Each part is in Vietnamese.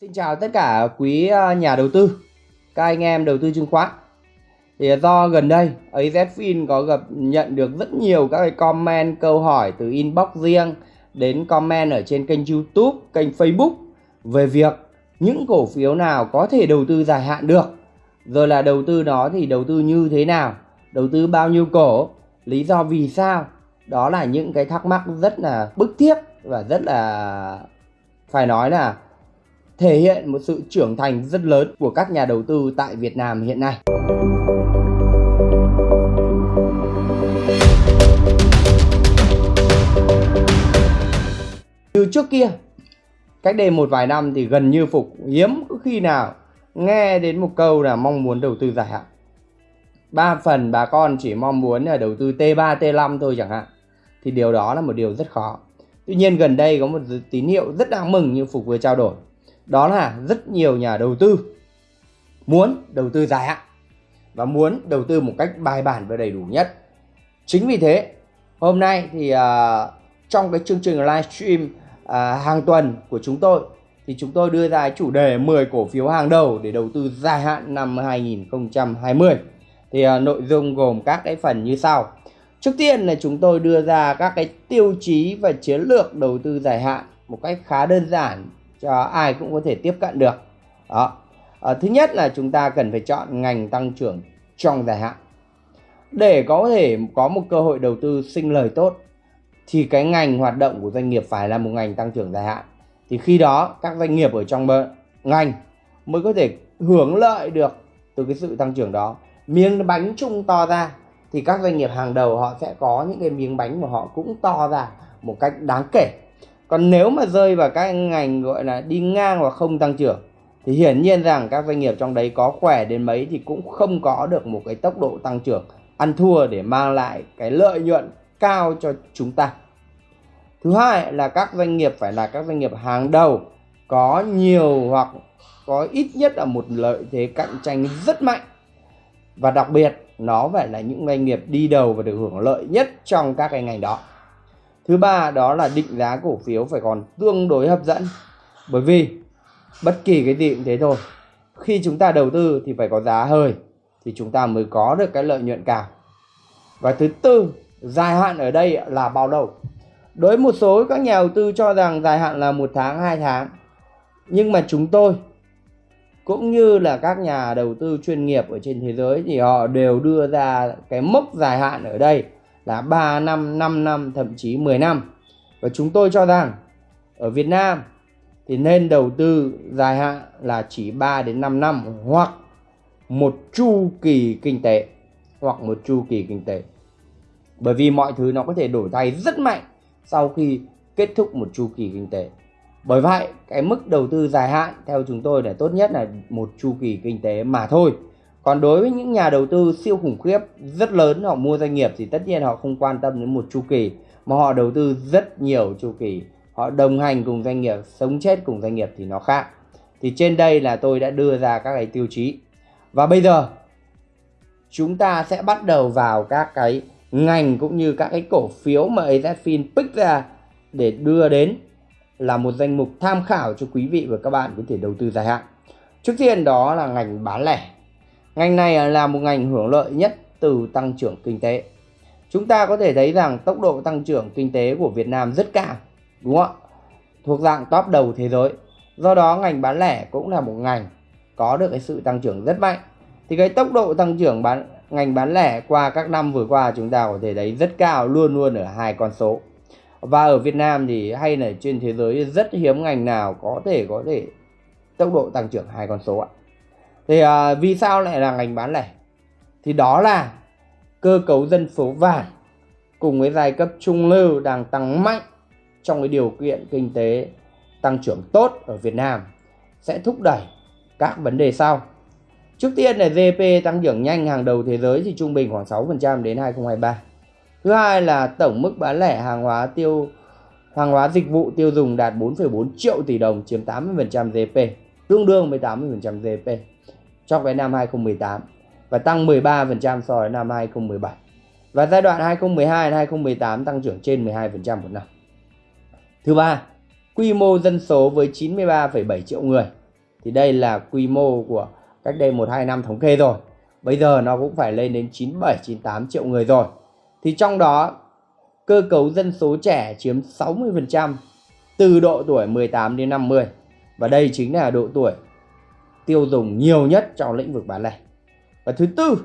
Xin chào tất cả quý ờ, nhà đầu tư, các anh em đầu tư chứng khoán. Thì do gần đây AZFIN có gặp nhận được rất nhiều các cái comment câu hỏi từ inbox riêng đến comment ở trên kênh YouTube, kênh Facebook về việc những cổ phiếu nào có thể đầu tư dài hạn được. Rồi là đầu tư đó thì đầu tư như thế nào, đầu tư bao nhiêu cổ, lý do vì sao. Đó là những cái thắc mắc rất là bức thiết và rất là phải nói là thể hiện một sự trưởng thành rất lớn của các nhà đầu tư tại Việt Nam hiện nay. Từ trước kia, cách đây một vài năm thì gần như Phục hiếm có khi nào nghe đến một câu là mong muốn đầu tư dài hạn. Ba phần bà con chỉ mong muốn là đầu tư T3, T5 thôi chẳng hạn. Thì điều đó là một điều rất khó. Tuy nhiên gần đây có một tín hiệu rất đáng mừng như Phục vừa trao đổi đó là rất nhiều nhà đầu tư muốn đầu tư dài hạn và muốn đầu tư một cách bài bản và đầy đủ nhất. Chính vì thế, hôm nay thì uh, trong cái chương trình livestream uh, hàng tuần của chúng tôi thì chúng tôi đưa ra chủ đề 10 cổ phiếu hàng đầu để đầu tư dài hạn năm 2020. Thì uh, nội dung gồm các cái phần như sau. Trước tiên là chúng tôi đưa ra các cái tiêu chí và chiến lược đầu tư dài hạn một cách khá đơn giản cho ai cũng có thể tiếp cận được. Đó. À, thứ nhất là chúng ta cần phải chọn ngành tăng trưởng trong dài hạn. Để có thể có một cơ hội đầu tư sinh lời tốt thì cái ngành hoạt động của doanh nghiệp phải là một ngành tăng trưởng dài hạn. Thì khi đó các doanh nghiệp ở trong ngành mới có thể hưởng lợi được từ cái sự tăng trưởng đó. Miếng bánh chung to ra thì các doanh nghiệp hàng đầu họ sẽ có những cái miếng bánh mà họ cũng to ra một cách đáng kể còn nếu mà rơi vào các ngành gọi là đi ngang và không tăng trưởng, thì hiển nhiên rằng các doanh nghiệp trong đấy có khỏe đến mấy thì cũng không có được một cái tốc độ tăng trưởng ăn thua để mang lại cái lợi nhuận cao cho chúng ta. Thứ hai là các doanh nghiệp phải là các doanh nghiệp hàng đầu, có nhiều hoặc có ít nhất là một lợi thế cạnh tranh rất mạnh và đặc biệt, nó phải là những doanh nghiệp đi đầu và được hưởng lợi nhất trong các cái ngành đó. Thứ ba đó là định giá cổ phiếu phải còn tương đối hấp dẫn. Bởi vì bất kỳ cái gì cũng thế thôi. Khi chúng ta đầu tư thì phải có giá hơi thì chúng ta mới có được cái lợi nhuận cao. Và thứ tư, dài hạn ở đây là bao lâu? Đối với một số các nhà đầu tư cho rằng dài hạn là một tháng, hai tháng. Nhưng mà chúng tôi cũng như là các nhà đầu tư chuyên nghiệp ở trên thế giới thì họ đều đưa ra cái mốc dài hạn ở đây là 3 năm, 5 năm, thậm chí 10 năm. Và chúng tôi cho rằng ở Việt Nam thì nên đầu tư dài hạn là chỉ 3 đến 5 năm hoặc một chu kỳ kinh tế hoặc một chu kỳ kinh tế. Bởi vì mọi thứ nó có thể đổi thay rất mạnh sau khi kết thúc một chu kỳ kinh tế. Bởi vậy, cái mức đầu tư dài hạn theo chúng tôi là tốt nhất là một chu kỳ kinh tế mà thôi. Còn đối với những nhà đầu tư siêu khủng khiếp rất lớn họ mua doanh nghiệp thì tất nhiên họ không quan tâm đến một chu kỳ mà họ đầu tư rất nhiều chu kỳ. Họ đồng hành cùng doanh nghiệp, sống chết cùng doanh nghiệp thì nó khác. Thì trên đây là tôi đã đưa ra các cái tiêu chí. Và bây giờ chúng ta sẽ bắt đầu vào các cái ngành cũng như các cái cổ phiếu mà AZFIN pick ra để đưa đến là một danh mục tham khảo cho quý vị và các bạn có thể đầu tư dài hạn. Trước tiên đó là ngành bán lẻ Ngành này là một ngành hưởng lợi nhất từ tăng trưởng kinh tế. Chúng ta có thể thấy rằng tốc độ tăng trưởng kinh tế của Việt Nam rất cao, đúng không ạ? Thuộc dạng top đầu thế giới. Do đó ngành bán lẻ cũng là một ngành có được cái sự tăng trưởng rất mạnh. Thì cái tốc độ tăng trưởng bán ngành bán lẻ qua các năm vừa qua chúng ta có thể thấy rất cao luôn luôn ở hai con số. Và ở Việt Nam thì hay là trên thế giới rất hiếm ngành nào có thể có thể tốc độ tăng trưởng hai con số ạ thì à, vì sao lại là ngành bán lẻ thì đó là cơ cấu dân số vàng cùng với giai cấp trung lưu đang tăng mạnh trong cái điều kiện kinh tế tăng trưởng tốt ở Việt Nam sẽ thúc đẩy các vấn đề sau. Trước tiên là GDP tăng trưởng nhanh hàng đầu thế giới thì trung bình khoảng 6% đến 2023. Thứ hai là tổng mức bán lẻ hàng hóa tiêu hàng hóa dịch vụ tiêu dùng đạt 4,4 triệu tỷ đồng chiếm 80% GDP, tương đương với 80% GDP cho cái năm 2018 và tăng 13% so với năm 2017. Và giai đoạn 2012 đến 2018 tăng trưởng trên 12% một năm. Thứ ba, quy mô dân số với 93,7 triệu người thì đây là quy mô của cách đây 1-2 năm thống kê rồi bây giờ nó cũng phải lên đến 97-98 triệu người rồi thì trong đó cơ cấu dân số trẻ chiếm 60% từ độ tuổi 18 đến 50 và đây chính là độ tuổi tiêu dùng nhiều nhất trong lĩnh vực bán lẻ. Và thứ tư,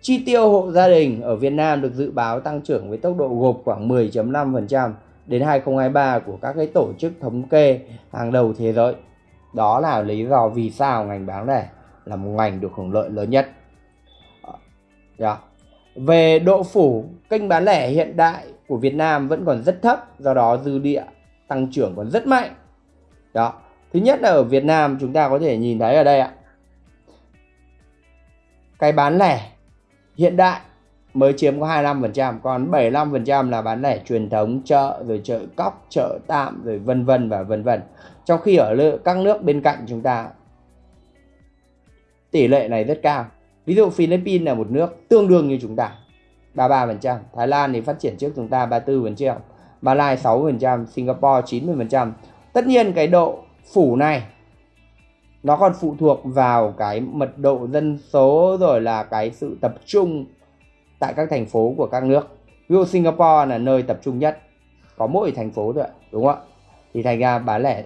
chi tiêu hộ gia đình ở Việt Nam được dự báo tăng trưởng với tốc độ gộp khoảng 10.5% đến 2023 của các cái tổ chức thống kê hàng đầu thế giới. Đó là lý do vì sao ngành bán lẻ là một ngành được hưởng lợi lớn nhất. Yeah. Về độ phủ, kênh bán lẻ hiện đại của Việt Nam vẫn còn rất thấp, do đó dư địa tăng trưởng còn rất mạnh. Đó. Thứ nhất là ở Việt Nam chúng ta có thể nhìn thấy ở đây ạ. Cái bán lẻ hiện đại mới chiếm có 25%, còn 75% là bán lẻ truyền thống, chợ rồi chợ cóc, chợ tạm rồi vân vân và vân vân. Trong khi ở các nước bên cạnh chúng ta tỷ lệ này rất cao. Ví dụ Philippines là một nước tương đương như chúng ta 33%, Thái Lan thì phát triển trước chúng ta 34%, Malaysia 6%, Singapore 90%. Tất nhiên cái độ phủ này nó còn phụ thuộc vào cái mật độ dân số rồi là cái sự tập trung tại các thành phố của các nước. Ví dụ Singapore là nơi tập trung nhất, có mỗi thành phố thôi, đúng không ạ? Thì thành ra bán lẻ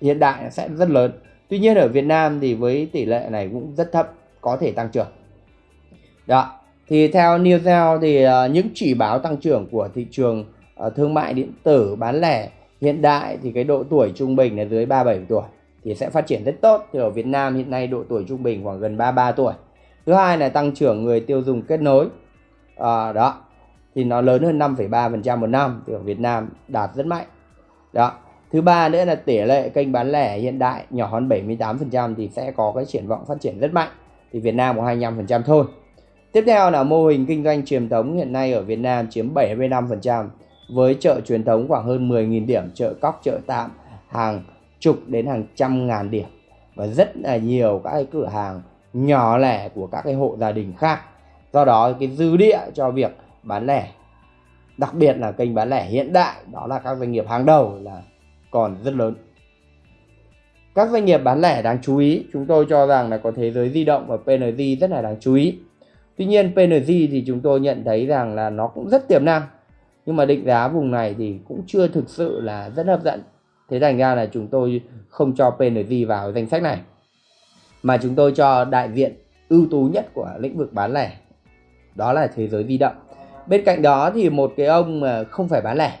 hiện đại sẽ rất lớn. Tuy nhiên ở Việt Nam thì với tỷ lệ này cũng rất thấp, có thể tăng trưởng. Đó, thì theo Newzell thì uh, những chỉ báo tăng trưởng của thị trường uh, thương mại điện tử bán lẻ hiện đại thì cái độ tuổi trung bình là dưới 37 tuổi thì sẽ phát triển rất tốt. Thì ở Việt Nam hiện nay độ tuổi trung bình khoảng gần 33 tuổi. Thứ hai là tăng trưởng người tiêu dùng kết nối. À, đó. Thì nó lớn hơn 5,3% một năm thì ở Việt Nam đạt rất mạnh. Đó. Thứ ba nữa là tỷ lệ kênh bán lẻ hiện đại nhỏ hơn 78% thì sẽ có cái triển vọng phát triển rất mạnh. Thì Việt Nam có 25% thôi. Tiếp theo là mô hình kinh doanh truyền thống hiện nay ở Việt Nam chiếm 75% với chợ truyền thống khoảng hơn 10.000 điểm, chợ cóc, chợ tạm hàng chục đến hàng trăm ngàn điểm và rất là nhiều các cái cửa hàng nhỏ lẻ của các cái hộ gia đình khác. Do đó cái dư địa cho việc bán lẻ đặc biệt là kênh bán lẻ hiện đại đó là các doanh nghiệp hàng đầu là còn rất lớn. Các doanh nghiệp bán lẻ đáng chú ý, chúng tôi cho rằng là có thế giới di động và PNG rất là đáng chú ý. Tuy nhiên PNG thì chúng tôi nhận thấy rằng là nó cũng rất tiềm năng nhưng mà định giá vùng này thì cũng chưa thực sự là rất hấp dẫn. Thế thành ra là chúng tôi không cho PNG vào danh sách này. Mà chúng tôi cho đại diện ưu tú nhất của lĩnh vực bán lẻ. Đó là thế giới di động. Bên cạnh đó thì một cái ông mà không phải bán lẻ,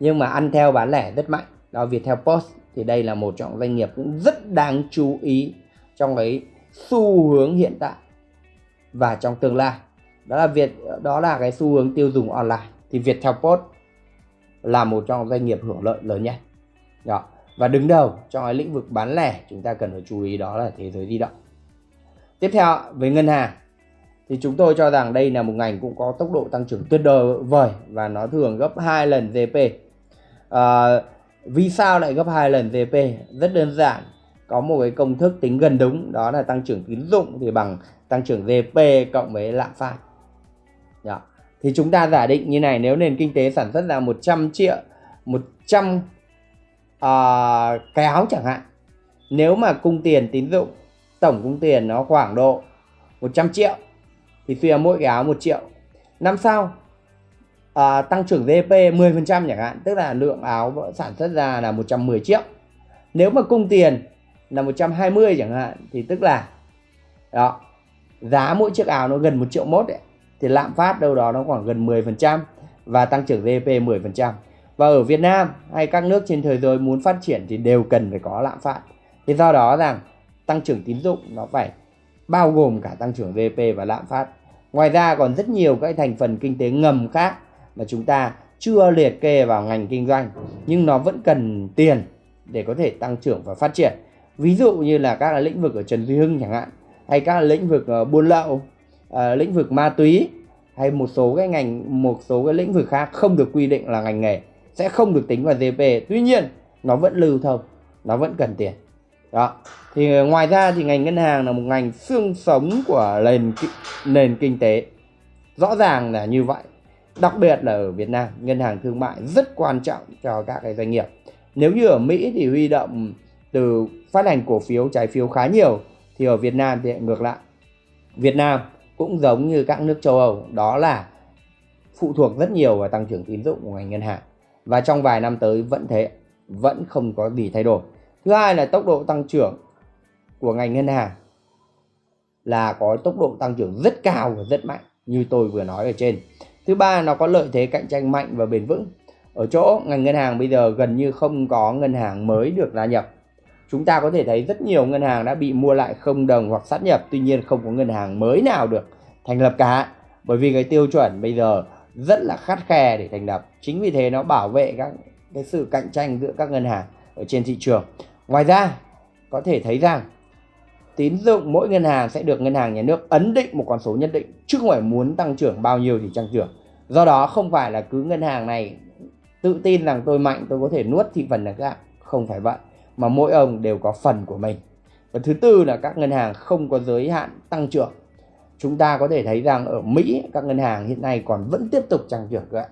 nhưng mà ăn theo bán lẻ rất mạnh, đó Viettel Post. Thì đây là một trong doanh nghiệp cũng rất đáng chú ý trong cái xu hướng hiện tại và trong tương lai. Đó là việc đó là cái xu hướng tiêu dùng online thì Viettel Post là một trong doanh nghiệp hưởng lợi lớn nhất. Đó. Và đứng đầu trong cái lĩnh vực bán lẻ chúng ta cần phải chú ý đó là thế giới di động. Tiếp theo với ngân hàng thì chúng tôi cho rằng đây là một ngành cũng có tốc độ tăng trưởng tuyệt vời và nó thường gấp 2 lần GDP. À, ờ, vì sao lại gấp 2 lần GDP? Rất đơn giản, có một cái công thức tính gần đúng đó là tăng trưởng tín dụng thì bằng tăng trưởng GDP cộng với lạm phát. Đó thì chúng ta giả định như này nếu nền kinh tế sản xuất ra 100 triệu 100 uh, à, cái áo chẳng hạn nếu mà cung tiền tín dụng tổng cung tiền nó khoảng độ 100 triệu thì suy ra mỗi cái áo 1 triệu. Năm sau à, tăng trưởng GDP 10% chẳng hạn tức là lượng áo sản xuất ra là 110 triệu. Nếu mà cung tiền là 120 chẳng hạn thì tức là đó giá mỗi chiếc áo nó gần 1 triệu mốt đấy thì lạm phát đâu đó nó khoảng gần 10% và tăng trưởng GDP 10%. Và ở Việt Nam hay các nước trên thế giới muốn phát triển thì đều cần phải có lạm phát. Thì do đó rằng tăng trưởng tín dụng nó phải bao gồm cả tăng trưởng GDP và lạm phát. Ngoài ra còn rất nhiều các thành phần kinh tế ngầm khác mà chúng ta chưa liệt kê vào ngành kinh doanh, nhưng nó vẫn cần tiền để có thể tăng trưởng và phát triển. Ví dụ như là các lĩnh vực ở Trần Duy Hưng chẳng hạn, hay các lĩnh vực ờ, buôn lậu uh, lĩnh vực ma túy hay một số cái ngành một số cái lĩnh vực khác không được quy định là ngành nghề sẽ không được tính vào GDP tuy nhiên nó vẫn lưu thông nó vẫn cần tiền. Đó. Thì ờ, ngoài ra thì ngành ngân hàng là một ngành xương sống của nền nền kinh tế. Rõ ràng là như vậy. Đặc biệt là ở Việt Nam ngân hàng thương mại rất quan trọng cho các cái doanh nghiệp. Nếu như ở Mỹ thì huy động từ phát hành cổ phiếu trái phiếu khá nhiều thì ở Việt Nam thì ngược lại. Việt Nam cũng giống như các nước châu Âu, đó là phụ thuộc rất nhiều vào tăng trưởng tín dụng của ngành ngân hàng. Và trong vài năm tới vẫn thế, vẫn không có gì thay đổi. Thứ hai là tốc độ tăng trưởng của ngành ngân hàng là có tốc độ tăng trưởng rất cao và rất mạnh, như tôi vừa nói ở trên. Thứ ba, nó có lợi thế cạnh tranh mạnh và bền vững. Ở chỗ ngành ngân hàng bây giờ gần như không có ngân hàng mới được gia nhập chúng ta có thể thấy rất nhiều ngân hàng đã bị mua lại không đồng hoặc sát nhập, tuy nhiên không có ngân hàng mới nào được thành lập cả. Bởi vì cái tiêu chuẩn bây giờ rất là khắt khe để thành lập. Chính vì thế nó bảo vệ các, cái sự cạnh tranh giữa các ngân hàng ở trên thị trường. Ngoài ra, có thể thấy rằng, tín dụng mỗi ngân hàng sẽ được ngân hàng nhà nước ấn định một con số nhất định chứ không phải muốn tăng trưởng bao nhiêu thì tăng trưởng. Do đó không phải là cứ ngân hàng này tự tin rằng tôi mạnh, tôi có thể nuốt thị phần là các không phải vậy mà mỗi ông đều có phần của mình. Và thứ tư là các ngân hàng không có giới hạn tăng trưởng. Chúng ta có thể thấy rằng ở Mỹ, các ngân hàng hiện nay còn vẫn tiếp tục tăng trưởng vậy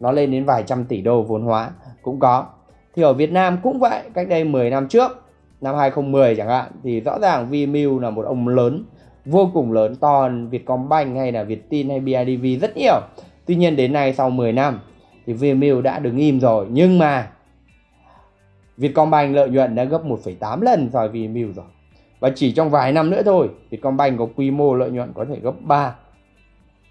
nó lên đến vài trăm tỷ đô vốn hóa, cũng có. Thì ở Việt Nam cũng vậy, cách đây 10 năm trước, năm 2010 chẳng hạn, thì rõ ràng Vimeo là một ông lớn, vô cùng lớn, to hơn Vietcombank hay là Viettin hay BIDV rất nhiều. Tuy nhiên đến nay sau 10 năm, thì Vimeo đã đứng im rồi. Nhưng mà Vietcombank lợi nhuận đã gấp 1,8 lần so với Vimeo rồi. Và chỉ trong vài năm nữa thôi Vietcombank có quy mô lợi nhuận có thể gấp 3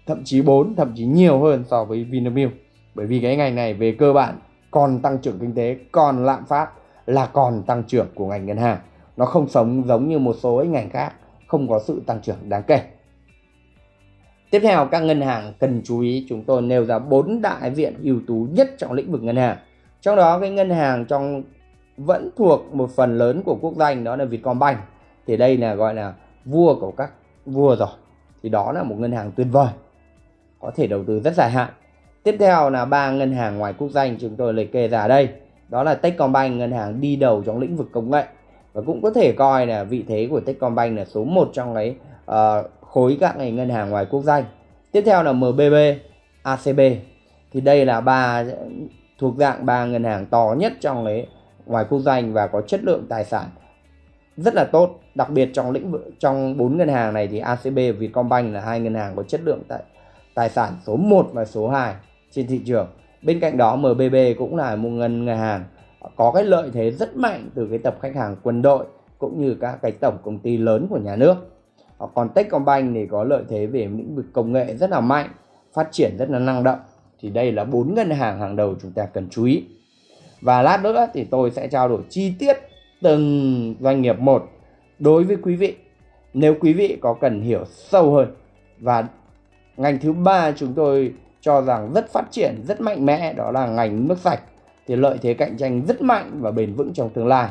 thậm chí 4 thậm chí nhiều hơn so với Vinamilk bởi vì cái ngành này về cơ bản còn tăng trưởng kinh tế còn lạm phát là còn tăng trưởng của ngành ngân hàng. Nó không sống giống như một số ngành khác không có sự tăng trưởng đáng kể. Tiếp theo các ngân hàng cần chú ý chúng tôi nêu ra bốn đại diện ưu tú nhất trong lĩnh vực ngân hàng. Trong đó cái ngân hàng trong vẫn thuộc một phần lớn của quốc doanh đó là Vietcombank. Thì đây là gọi là vua của các vua rồi. Thì đó là một ngân hàng tuyệt vời có thể đầu tư rất dài hạn. Tiếp theo là ba ngân hàng ngoài quốc doanh chúng tôi liệt kê ra đây. Đó là Techcombank ngân hàng đi đầu trong lĩnh vực công nghệ. Và cũng có thể coi là vị thế của Techcombank là số 1 trong cái uh, khối các ngành ngân hàng ngoài quốc doanh tiếp theo là MBB ACB thì đây là ba thuộc dạng ba ngân hàng to nhất trong cái ngoài quốc doanh và có chất lượng tài sản rất là tốt. Đặc biệt trong lĩnh vực trong bốn ngân hàng này thì ACB và Vietcombank là hai ngân hàng có chất lượng tài, tài sản số 1 và số 2 trên thị trường. Bên cạnh đó MBB cũng là một ngân hàng có cái lợi thế rất mạnh từ cái tập khách hàng quân đội cũng như các cái tổng công ty lớn của nhà nước. Còn Techcombank thì có lợi thế về lĩnh vực công nghệ rất là mạnh phát triển rất là năng động. Thì đây là bốn ngân hàng hàng đầu chúng ta cần chú ý và lát nữa thì tôi sẽ trao đổi chi tiết từng doanh nghiệp một đối với quý vị. Nếu quý vị có cần hiểu sâu hơn. Và ngành thứ ba chúng tôi cho rằng rất phát triển rất mạnh mẽ đó là ngành nước sạch. Thì lợi thế cạnh tranh rất mạnh và bền vững trong tương lai.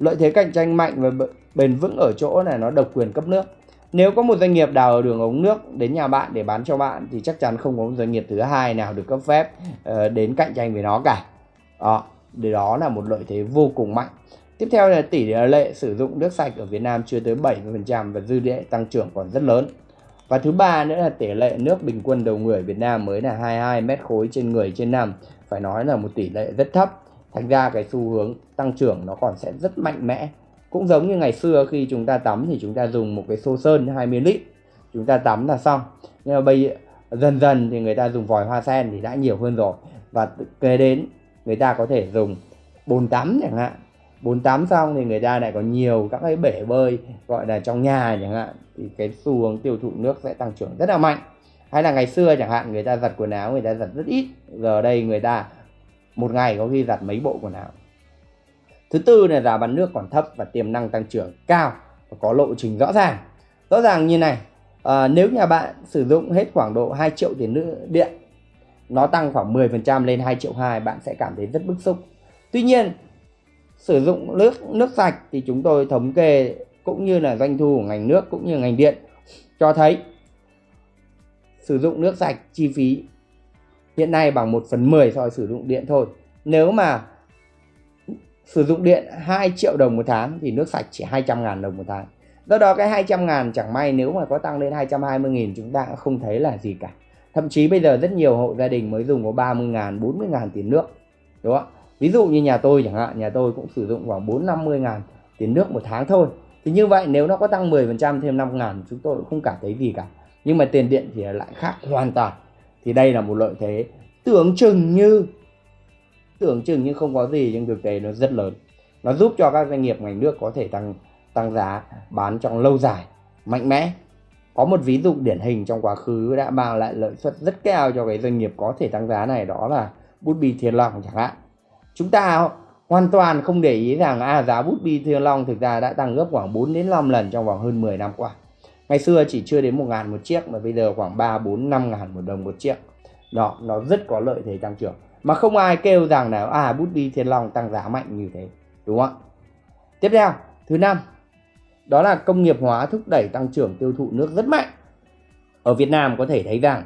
Lợi thế cạnh tranh mạnh và bền vững ở chỗ này nó độc quyền cấp nước. Nếu có một doanh nghiệp đào đường ống nước đến nhà bạn để bán cho bạn thì chắc chắn không có một doanh nghiệp thứ hai nào được cấp phép uh, đến cạnh tranh với nó cả. Đó, đó là một lợi thế vô cùng mạnh Tiếp theo là tỷ lệ sử dụng nước sạch ở Việt Nam chưa tới 70% và dư địa tăng trưởng còn rất lớn. Và thứ ba nữa là tỷ lệ nước bình quân đầu người Việt Nam mới là 22 mét khối trên người trên năm, phải nói là một tỷ lệ rất thấp. Thành ra cái xu hướng tăng trưởng nó còn sẽ rất mạnh mẽ. Cũng giống như ngày xưa khi chúng ta tắm thì chúng ta dùng một cái xô sơn 20 lít, chúng ta tắm là xong. Nhưng mà bây dần dần thì người ta dùng vòi hoa sen thì đã nhiều hơn rồi và kế đến người ta có thể dùng bồn tắm chẳng hạn. 48 xong thì người ta lại có nhiều các cái bể bơi gọi là trong nhà chẳng hạn thì cái xu hướng tiêu thụ nước sẽ tăng trưởng rất là mạnh. Hay là ngày xưa chẳng hạn người ta giặt quần áo người ta giặt rất ít giờ đây người ta một ngày có khi giặt mấy bộ quần áo. Thứ tư là giá bán nước còn thấp và tiềm năng tăng trưởng cao và có lộ trình rõ ràng. Rõ ràng như này à, nếu nhà bạn sử dụng hết khoảng độ 2 triệu tiền nước điện nó tăng khoảng 10% lên 2 triệu 2 bạn sẽ cảm thấy rất bức xúc. Tuy nhiên, sử dụng nước nước sạch thì chúng tôi thống kê cũng như là doanh thu của ngành nước cũng như ngành điện cho thấy sử dụng nước sạch chi phí hiện nay bằng 1 phần 10 so với sử dụng điện thôi. Nếu mà sử dụng điện 2 triệu đồng một tháng thì nước sạch chỉ 200 ngàn đồng một tháng. Do đó cái 200 ngàn chẳng may nếu mà có tăng lên 220 nghìn chúng ta cũng không thấy là gì cả thậm chí bây giờ rất nhiều hộ gia đình mới dùng có 30 ngàn 40 ngàn tiền nước, đúng không ví dụ như nhà tôi chẳng hạn, nhà tôi cũng sử dụng khoảng 4 50 ngàn tiền nước một tháng thôi. Thì như vậy nếu nó có tăng 10% thêm 5 ngàn, chúng tôi cũng không cảm thấy gì cả. Nhưng mà tiền điện thì lại khác hoàn toàn. Thì đây là một lợi thế tưởng chừng như, tưởng chừng như không có gì, nhưng thực tế nó rất lớn. Nó giúp cho các doanh nghiệp ngành nước có thể tăng tăng giá bán trong lâu dài, mạnh mẽ có một ví dụ điển hình trong quá khứ đã mang lại lợi suất rất cao cho cái doanh nghiệp có thể tăng giá này đó là bút bi thiên long chẳng hạn. Chúng ta hoàn toàn không để ý rằng à, giá bút bi thiên long thực ra đã tăng gấp khoảng 4 đến 5 lần trong vòng hơn 10 năm qua. Ngày xưa chỉ chưa đến 1 ngàn một chiếc mà bây giờ khoảng 3, 4, 5 ngàn một đồng một chiếc. Đó nó rất có lợi thế tăng trưởng. Mà không ai kêu rằng là à bút bi thiên long tăng giá mạnh như thế đúng không ạ? Tiếp theo thứ năm đó là công nghiệp hóa thúc đẩy tăng trưởng tiêu thụ nước rất mạnh. Ở Việt Nam có thể thấy rằng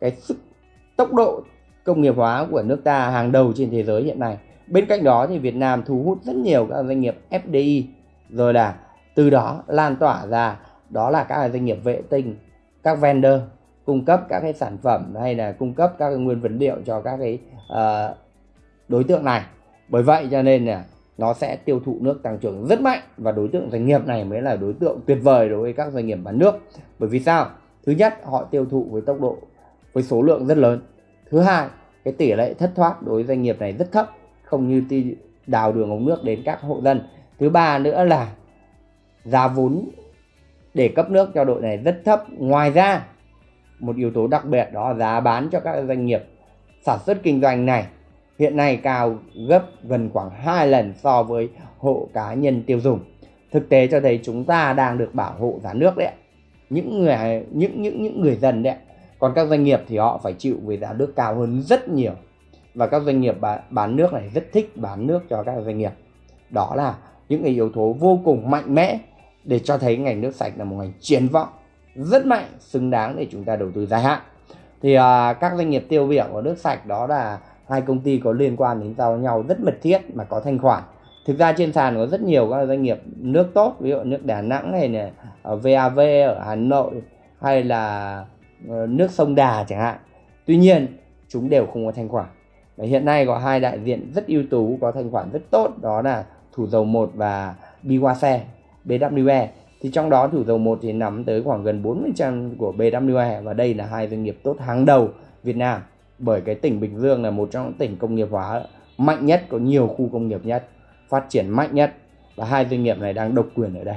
cái sức tốc độ công nghiệp hóa của nước ta hàng đầu trên thế giới hiện nay. Bên cạnh đó thì Việt Nam thu hút rất nhiều các doanh nghiệp FDI rồi là từ đó lan tỏa ra đó là các doanh nghiệp vệ tinh các vendor cung cấp các cái sản phẩm hay là cung cấp các cái nguyên vật liệu cho các cái uh, đối tượng này. Bởi vậy cho nên là nó sẽ tiêu thụ nước tăng trưởng rất mạnh và đối tượng doanh nghiệp này mới là đối tượng tuyệt vời đối với các doanh nghiệp bán nước. Bởi vì sao? Thứ nhất, họ tiêu thụ với tốc độ, với số lượng rất lớn. Thứ hai, cái tỷ lệ thất thoát đối với doanh nghiệp này rất thấp, không như đào đường ống nước đến các hộ dân. Thứ ba nữa là giá vốn để cấp nước cho đội này rất thấp. Ngoài ra, một yếu tố đặc biệt đó là giá bán cho các doanh nghiệp sản xuất kinh doanh này hiện nay cao gấp gần khoảng 2 lần so với hộ cá nhân tiêu dùng. Thực tế cho thấy chúng ta đang được bảo hộ giá nước đấy. Những người những những những người dân đấy. Còn các doanh nghiệp thì họ phải chịu với giá nước cao hơn rất nhiều. Và các doanh nghiệp bán nước này rất thích bán nước cho các doanh nghiệp. Đó là những cái yếu tố vô cùng mạnh mẽ để cho thấy ngành nước sạch là một ngành triển vọng rất mạnh, xứng đáng để chúng ta đầu tư dài hạn. Thì à, các doanh nghiệp tiêu biểu của nước sạch đó là hai công ty có liên quan đến giao nhau rất mật thiết mà có thanh khoản. Thực ra trên sàn có rất nhiều các doanh nghiệp nước tốt ví dụ nước Đà Nẵng này, này ở ờ, VAV ở Hà Nội hay là ờ, nước sông Đà chẳng hạn. Tuy nhiên chúng đều không có thanh khoản. Và hiện nay có hai đại diện rất ưu tú có thanh khoản rất tốt đó là thủ dầu 1 và Biwase BWE thì trong đó thủ dầu 1 thì nắm tới khoảng gần 40% của BWE và đây là hai doanh nghiệp tốt hàng đầu Việt Nam bởi cái tỉnh Bình Dương là một trong những tỉnh công nghiệp hóa mạnh nhất, có nhiều khu công nghiệp nhất, phát triển mạnh nhất. Và hai doanh nghiệp này đang độc quyền ở đây.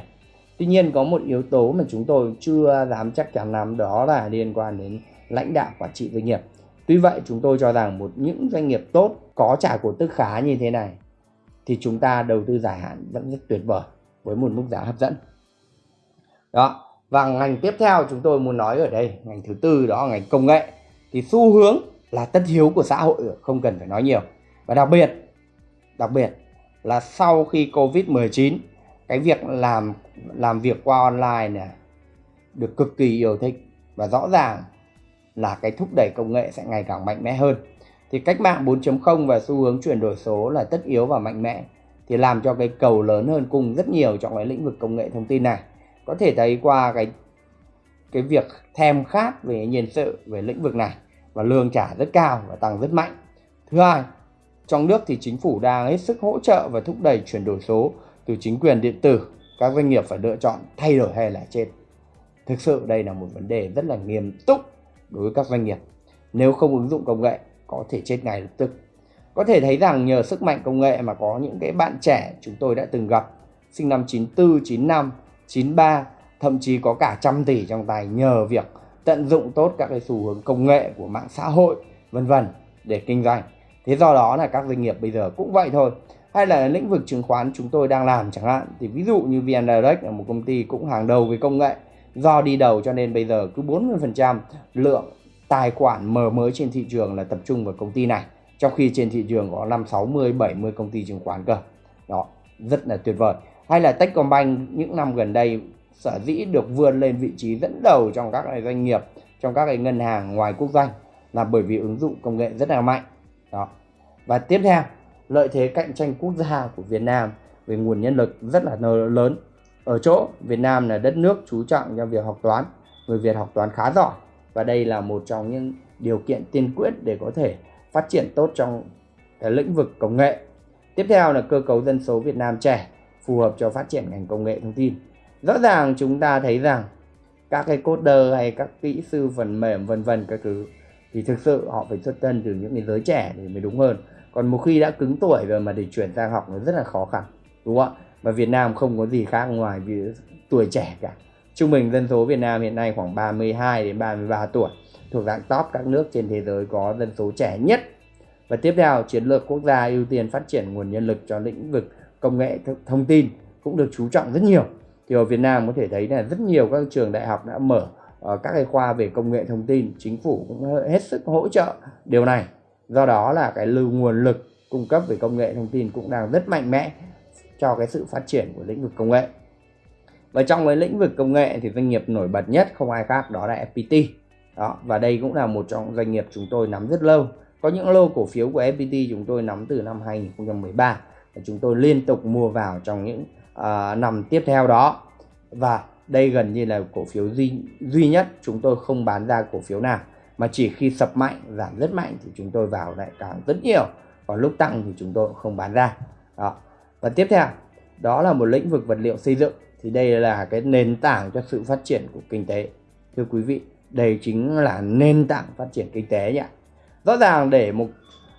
Tuy nhiên có một yếu tố mà chúng tôi chưa dám chắc chắn lắm, đó là liên quan đến lãnh đạo quản trị doanh nghiệp. Tuy vậy chúng tôi cho rằng một những doanh nghiệp tốt, có trả cổ tức khá như thế này, thì chúng ta đầu tư dài hạn vẫn rất tuyệt vời với một mức giá hấp dẫn. Đó, và ngành tiếp theo chúng tôi muốn nói ở đây, ngành thứ tư đó là ngành công nghệ. Thì xu hướng là tất yếu của xã hội không cần phải nói nhiều. Và đặc biệt đặc biệt là sau khi covid 19 cái việc làm làm việc qua online này được cực kỳ yêu thích và rõ ràng là cái thúc đẩy công nghệ sẽ ngày càng mạnh mẽ hơn. Thì cách mạng 4.0 và xu hướng chuyển đổi số là tất yếu và mạnh mẽ, thì làm cho cái cầu lớn hơn cùng rất nhiều trong cái lĩnh vực công nghệ thông tin này. Có thể thấy qua cái cái việc thèm khát về nhân sự, về lĩnh vực này và lương trả rất cao và tăng rất mạnh. Thứ hai, trong nước thì chính phủ đang hết sức hỗ trợ và thúc đẩy chuyển đổi số từ chính quyền điện tử. Các doanh nghiệp phải lựa chọn thay đổi hay là chết. Thực sự đây là một vấn đề rất là nghiêm túc đối với các doanh nghiệp. Nếu không ứng dụng công nghệ có thể chết ngay lập tức. Có thể thấy rằng nhờ sức mạnh công nghệ mà có những cái bạn trẻ chúng tôi đã từng gặp sinh năm 94, 95, 93 thậm chí có cả trăm tỷ trong tay nhờ việc tận dụng tốt các cái xu hướng công nghệ của mạng xã hội, vân vân, để kinh doanh. Thế do đó là các doanh nghiệp bây giờ cũng vậy thôi. Hay là lĩnh vực chứng khoán chúng tôi đang làm chẳng hạn, thì ví dụ như VN Direct là một công ty cũng hàng đầu về công nghệ. Do đi đầu cho nên bây giờ cứ 40% lượng tài khoản mở mới trên thị trường là tập trung vào công ty này, trong khi trên thị trường có 5 60 70 công ty chứng khoán cơ. Đó, rất là tuyệt vời. Hay là Techcombank, những năm gần đây sở dĩ được vươn lên vị trí dẫn đầu trong các doanh nghiệp, trong các cái ngân hàng ngoài quốc doanh là bởi vì ứng dụng công nghệ rất là mạnh. Đó. Và tiếp theo, lợi thế cạnh tranh quốc gia của Việt Nam về nguồn nhân lực rất là lớn. Ở chỗ Việt Nam là đất nước chú trọng cho việc học toán, người Việt học toán khá giỏi. Và đây là một trong những điều kiện tiên quyết để có thể phát triển tốt trong cái lĩnh vực công nghệ. Tiếp theo là cơ cấu dân số Việt Nam trẻ, phù hợp cho phát triển ngành công nghệ thông tin rõ ràng chúng ta thấy rằng các cái coder hay các kỹ sư phần mềm, vân vân các thứ, thì thực sự họ phải xuất thân từ những cái giới trẻ thì mới đúng hơn. Còn một khi đã cứng tuổi rồi mà để chuyển sang học nó rất là khó khăn, đúng không ạ? Và Việt Nam không có gì khác ngoài vì tuổi trẻ cả. Trung bình dân số Việt Nam hiện nay khoảng 32 đến 33 tuổi, thuộc dạng top các nước trên thế giới có dân số trẻ nhất. Và tiếp theo, chiến lược quốc gia ưu tiên phát triển nguồn nhân lực cho lĩnh vực công nghệ thông tin cũng được chú trọng rất nhiều thì ở Việt Nam có thể thấy là rất nhiều các trường đại học đã mở uh, các cái khoa về công nghệ thông tin. Chính phủ cũng hết sức hỗ trợ điều này. Do đó là cái lưu nguồn lực cung cấp về công nghệ thông tin cũng đang rất mạnh mẽ cho cái sự phát triển của lĩnh vực công nghệ. Và trong cái lĩnh vực công nghệ thì doanh nghiệp nổi bật nhất không ai khác đó là FPT đó và đây cũng là một trong doanh nghiệp chúng tôi nắm rất lâu. Có những lô cổ phiếu của FPT chúng tôi nắm từ năm 2013 và chúng tôi liên tục mua vào trong những uh, năm tiếp theo đó. Và đây gần như là cổ phiếu duy duy nhất chúng tôi không bán ra cổ phiếu nào. Mà chỉ khi sập mạnh giảm rất mạnh thì chúng tôi vào lại càng rất nhiều. Còn lúc tăng thì chúng tôi không bán ra. Đó. Và tiếp theo đó là một lĩnh vực vật liệu xây dựng. Thì đây là cái nền tảng cho sự phát triển của kinh tế. Thưa quý vị đây chính là nền tảng phát triển kinh tế nhỉ. Rõ ràng để một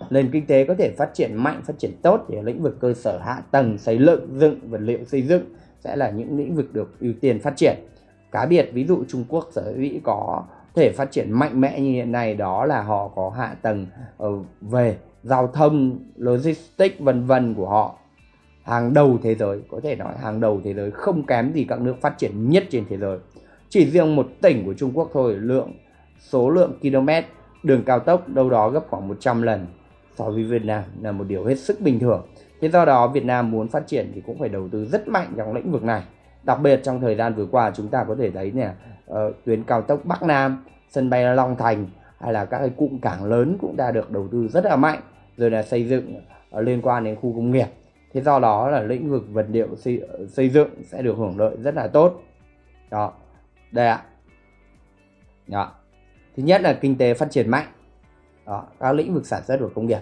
nền kinh tế có thể phát triển mạnh, phát triển tốt thì lĩnh vực cơ sở hạ tầng, xây dựng, vật liệu xây dựng sẽ là những lĩnh vực được ưu tiên phát triển. Cá biệt, ví dụ Trung Quốc, sở dĩ có thể phát triển mạnh mẽ như hiện nay, đó là họ có hạ tầng ờ, về giao thông, logistics, vân vân của họ. Hàng đầu thế giới, có thể nói hàng đầu thế giới, không kém gì các nước phát triển nhất trên thế giới. Chỉ riêng một tỉnh của Trung Quốc thôi, lượng, số lượng km, đường cao tốc đâu đó gấp khoảng 100 lần so với Việt Nam là một điều hết sức bình thường. Thế do đó Việt Nam muốn phát triển thì cũng phải đầu tư rất mạnh trong lĩnh vực này. Đặc biệt trong thời gian vừa qua chúng ta có thể thấy nè uh, tuyến cao tốc Bắc Nam sân bay Long Thành hay là các cái cụm cảng lớn cũng đã được đầu tư rất là mạnh rồi là xây dựng uh, liên quan đến khu công nghiệp. Thế do đó là lĩnh vực vật liệu xây, xây dựng sẽ được hưởng lợi rất là tốt. Đó. Đây ạ. Đó. thứ nhất là kinh tế phát triển mạnh đó, các lĩnh vực sản xuất và công nghiệp.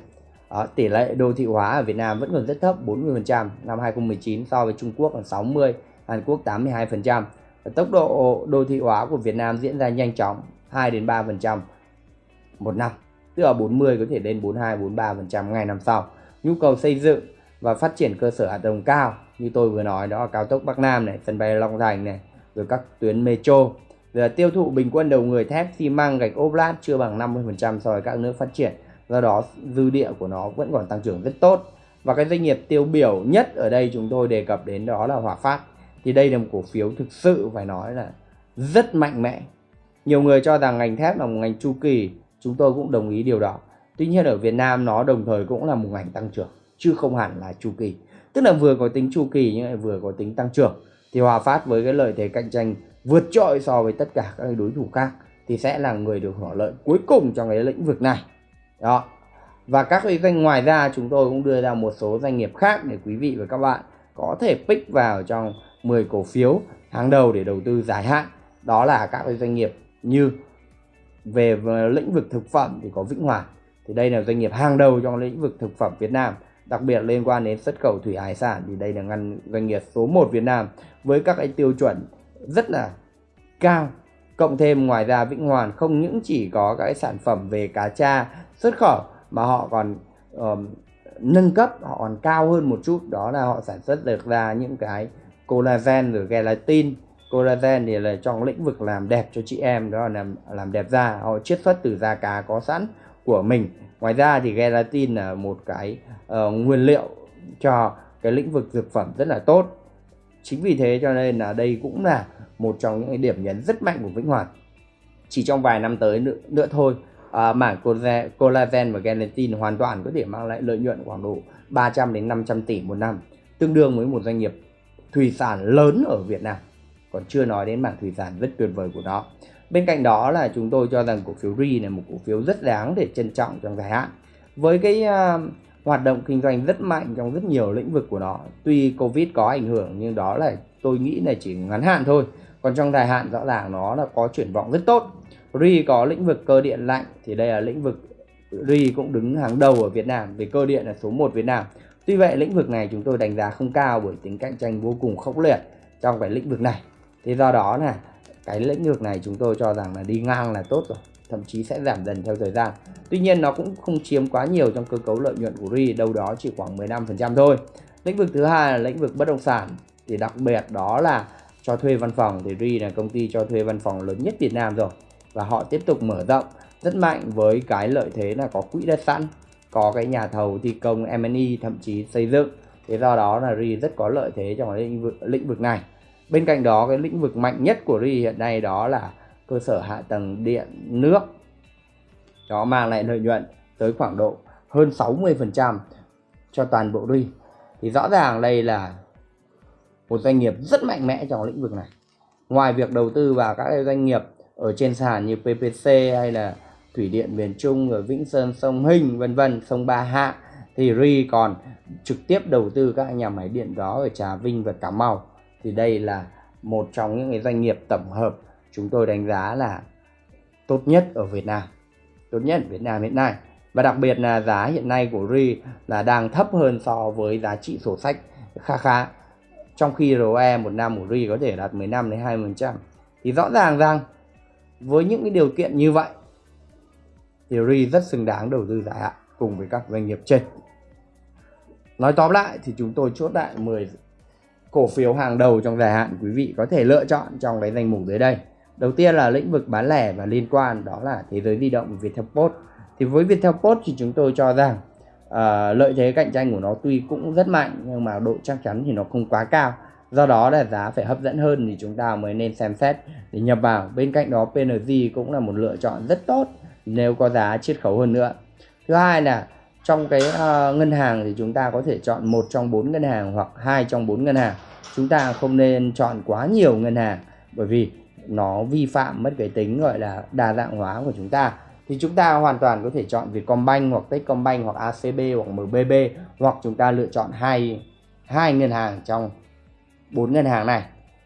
Đó, tỷ lệ đô thị hóa ở Việt Nam vẫn còn rất thấp 40% năm 2019 so với Trung Quốc là 60 Hàn Quốc 82% và tốc độ đô thị hóa của Việt Nam diễn ra nhanh chóng 2 đến 3% một năm tức là 40 có thể lên 42 43% ngày năm sau. Nhu cầu xây dựng và phát triển cơ sở hạ tầng cao như tôi vừa nói đó là cao tốc Bắc Nam này sân bay Long Thành này rồi các tuyến metro là tiêu thụ bình quân đầu người thép xi măng gạch ốp lát chưa bằng 50% so với các nước phát triển. Do đó, dư địa của nó vẫn còn tăng trưởng rất tốt. Và cái doanh nghiệp tiêu biểu nhất ở đây chúng tôi đề cập đến đó là Hòa Phát. Thì đây là một cổ phiếu thực sự phải nói là rất mạnh mẽ. Nhiều người cho rằng ngành thép là một ngành chu kỳ. Chúng tôi cũng đồng ý điều đó. Tuy nhiên ở Việt Nam nó đồng thời cũng là một ngành tăng trưởng, chứ không hẳn là chu kỳ. Tức là vừa có tính chu kỳ nhưng lại vừa có tính tăng trưởng. Thì Hòa Phát với cái lợi thế cạnh tranh vượt trội so với tất cả các đối thủ khác thì sẽ là người được hưởng lợi cuối cùng trong cái lĩnh vực này. Đó. Và các cái doanh ngoài ra, chúng tôi cũng đưa ra một số doanh nghiệp khác để quý vị và các bạn có thể pick vào trong 10 cổ phiếu hàng đầu để đầu tư dài hạn. Đó là các cái doanh nghiệp như về lĩnh vực thực phẩm thì có Vĩnh Hòa. Thì đây là doanh nghiệp hàng đầu trong lĩnh vực thực phẩm Việt Nam, đặc biệt liên quan đến xuất khẩu thủy hải sản thì đây là ngành doanh nghiệp số 1 Việt Nam với các cái tiêu chuẩn rất là cao. Cộng thêm ngoài ra Vĩnh Hoàn không những chỉ có các cái sản phẩm về cá tra xuất khẩu mà họ còn um, nâng cấp họ còn cao hơn một chút. Đó là họ sản xuất được ra những cái collagen rồi gelatin. Collagen thì là trong lĩnh vực làm đẹp cho chị em đó là làm làm đẹp da. Họ chiết xuất từ da cá có sẵn của mình. Ngoài ra thì gelatin là một cái uh, nguyên liệu cho cái lĩnh vực dược phẩm rất là tốt. Chính vì thế cho nên là đây cũng là một trong những cái điểm nhấn rất mạnh của Vĩnh Hoàn. Chỉ trong vài năm tới nữa, nữa thôi à, mảng collagen và gelatin hoàn toàn có thể mang lại lợi nhuận khoảng độ 300 đến 500 tỷ một năm tương đương với một doanh nghiệp thủy sản lớn ở Việt Nam. Còn chưa nói đến mảng thủy sản rất tuyệt vời của nó. Bên cạnh đó là chúng tôi cho rằng cổ phiếu RI là một cổ phiếu rất đáng để trân trọng trong dài hạn. Với cái uh, hoạt động kinh doanh rất mạnh trong rất nhiều lĩnh vực của nó tuy Covid có ảnh hưởng nhưng đó là tôi nghĩ là chỉ ngắn hạn thôi còn trong dài hạn, rõ ràng nó là có triển vọng rất tốt. RI có lĩnh vực cơ điện lạnh, thì đây là lĩnh vực RI cũng đứng hàng đầu ở Việt Nam, về cơ điện là số 1 Việt Nam. Tuy vậy, lĩnh vực này chúng tôi đánh giá không cao bởi tính cạnh tranh vô cùng khốc liệt trong cái lĩnh vực này. Thế do đó là cái lĩnh vực này chúng tôi cho rằng là đi ngang là tốt rồi, thậm chí sẽ giảm dần theo thời gian. Tuy nhiên, nó cũng không chiếm quá nhiều trong cơ cấu lợi nhuận của RI, đâu đó chỉ khoảng 15% thôi. Lĩnh vực thứ hai là lĩnh vực bất động sản, thì đặc biệt đó là cho thuê văn phòng thì RI là công ty cho thuê văn phòng lớn nhất Việt Nam rồi. Và họ tiếp tục mở rộng, rất mạnh với cái lợi thế là có quỹ đất sẵn, có cái nhà thầu thi công M&E thậm chí xây dựng. Thế do đó là RI rất có lợi thế trong lĩnh vực lĩnh vực này. Bên cạnh đó, cái lĩnh vực mạnh nhất của RI hiện nay đó là cơ sở hạ tầng điện, nước. Nó mang lại lợi nhuận tới khoảng độ hơn 60% cho toàn bộ RI. Thì rõ ràng đây là một doanh nghiệp rất mạnh mẽ trong lĩnh vực này. Ngoài việc đầu tư vào các doanh nghiệp ở trên sàn như PPC hay là Thủy Điện Miền Trung ở Vĩnh Sơn, sông Hình, vân vân, sông Ba Hạ, thì RI còn trực tiếp đầu tư các nhà máy điện đó ở Trà Vinh và Cà Mau. Thì đây là một trong những cái doanh nghiệp tổng hợp chúng tôi đánh giá là tốt nhất ở Việt Nam, tốt nhất ở Việt Nam hiện nay. Và đặc biệt là giá hiện nay của RI là đang thấp hơn so với giá trị sổ sách khá khá trong khi ROE một năm của RI có thể đạt 15 đến 20% thì rõ ràng rằng với những cái điều kiện như vậy, thì RI rất xứng đáng đầu tư dài hạn cùng với các doanh nghiệp trên. Nói tóm lại thì chúng tôi chốt lại 10 cổ phiếu hàng đầu trong dài hạn quý vị có thể lựa chọn trong cái danh mục dưới đây. Đầu tiên là lĩnh vực bán lẻ và liên quan, đó là thế giới di động Viettel Post. Thì với Viettel Post thì chúng tôi cho rằng uh, lợi thế cạnh tranh của nó tuy cũng rất mạnh nhưng mà độ chắc chắn thì nó không quá cao. Do đó là giá phải hấp dẫn hơn thì chúng ta mới nên xem xét để nhập vào. Bên cạnh đó PNG cũng là một lựa chọn rất tốt nếu có giá chiết khấu hơn nữa. Thứ hai là trong cái uh, ngân hàng thì chúng ta có thể chọn một trong bốn ngân hàng hoặc hai trong bốn ngân hàng. Chúng ta không nên chọn quá nhiều ngân hàng bởi vì nó vi phạm mất cái tính gọi là đa dạng hóa của chúng ta thì chúng ta hoàn toàn có thể chọn Vietcombank hoặc Techcombank hoặc ACB hoặc MBB hoặc chúng ta lựa chọn hai hai ngân hàng trong bốn ngân hàng này.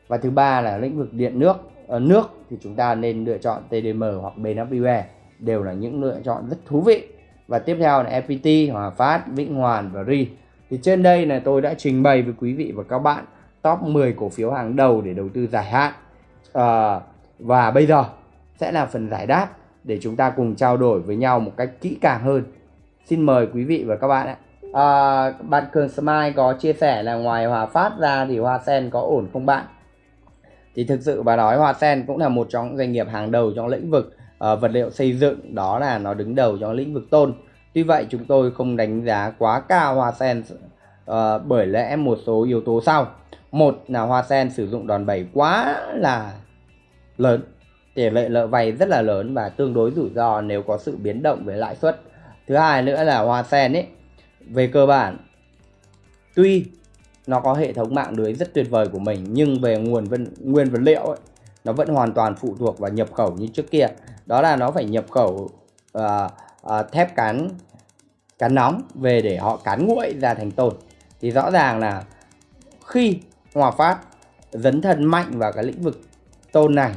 Và thứ ba là lĩnh vực điện nước ở nước thì chúng ta nên lựa chọn TDM hoặc BNWE đều là những lựa chọn rất thú vị. Và tiếp theo là FPT, Hòa Phát, Vĩnh Hoàn và RI. Thì trên đây là tôi đã trình bày với quý vị và các bạn top 10 cổ phiếu hàng đầu để đầu tư dài hạn. À, và bây giờ sẽ là phần giải đáp để chúng ta cùng trao đổi với nhau một cách kỹ càng hơn. Xin mời quý vị và các bạn ạ. À, bạn Cường Smile có chia sẻ là ngoài Hòa Phát ra thì Hoa Sen có ổn không bạn? Thì thực sự bà nói Hoa Sen cũng là một trong doanh nghiệp hàng đầu trong lĩnh vực uh, vật liệu xây dựng. Đó là nó đứng đầu trong lĩnh vực tôn. Tuy vậy chúng tôi không đánh giá quá cao Hoa Sen uh, bởi lẽ một số yếu tố sau. Một là Hoa Sen sử dụng đòn bẩy quá là lớn tỷ lệ nợ vay rất là lớn và tương đối rủi ro nếu có sự biến động về lãi suất. Thứ hai nữa là Hoa Sen ấy. Về cơ bản tuy nó có hệ thống mạng lưới rất tuyệt vời của mình nhưng về nguồn vân, nguyên vật liệu ấy, nó vẫn hoàn toàn phụ thuộc vào nhập khẩu như trước kia. Đó là nó phải nhập khẩu uh, uh, thép cán cán nóng về để họ cán nguội ra thành tôn thì rõ ràng là khi Hòa Phát dấn thân mạnh vào cái lĩnh vực tôn này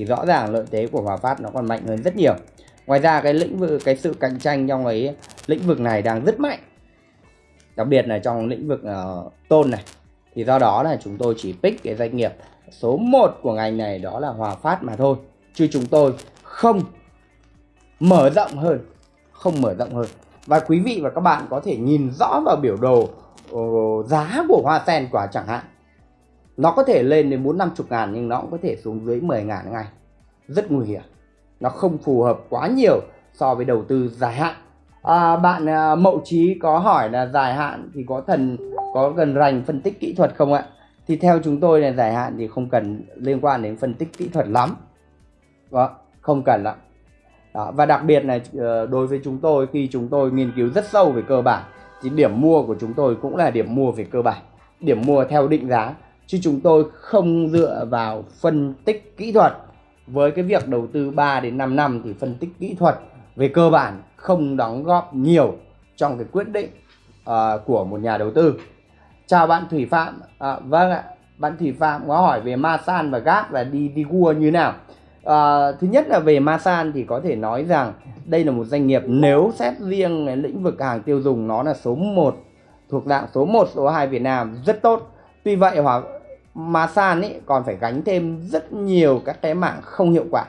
thì rõ ràng lợi thế của Hòa Phát nó còn mạnh hơn rất nhiều. Ngoài ra cái lĩnh vực cái sự cạnh tranh trong cái lĩnh vực này đang rất mạnh. Đặc biệt là trong lĩnh vực uh, tôn này. Thì do đó là chúng tôi chỉ pick cái doanh nghiệp số 1 của ngành này đó là Hòa Phát mà thôi. Chứ chúng tôi không mở rộng hơn không mở rộng hơn. Và quý vị và các bạn có thể nhìn rõ vào biểu đồ uh, giá của hoa sen quả chẳng hạn nó có thể lên đến bốn năm chục ngàn nhưng nó cũng có thể xuống dưới 10 ngàn ngay. Rất nguy hiểm. Nó không phù hợp quá nhiều so với đầu tư dài hạn. À, bạn à, mậu trí có hỏi là dài hạn thì có thần có cần rành phân tích kỹ thuật không ạ? Thì theo chúng tôi là dài hạn thì không cần liên quan đến phân tích kỹ thuật lắm. Đó, không cần lắm đó, và đặc biệt là ờ, đối với chúng tôi khi chúng tôi nghiên cứu rất sâu về cơ bản thì điểm mua của chúng tôi cũng là điểm mua về cơ bản. Điểm mua theo định giá chứ chúng tôi không dựa vào phân tích kỹ thuật. Với cái việc đầu tư 3 đến 5 năm thì phân tích kỹ thuật về cơ bản không đóng góp nhiều trong cái quyết định uh, của một nhà đầu tư. Chào bạn Thủy Phạm. À, vâng ạ. Bạn Thủy Phạm có hỏi về Masan và Gap và đi đi cua như nào? À, thứ nhất là về Masan thì có thể nói rằng đây là một doanh nghiệp nếu xét riêng lĩnh vực hàng tiêu dùng nó là số 1 thuộc dạng số 1, số 2 Việt Nam rất tốt. Tuy vậy hoặc Masan ấy còn phải gánh thêm rất nhiều các cái mảng không hiệu quả.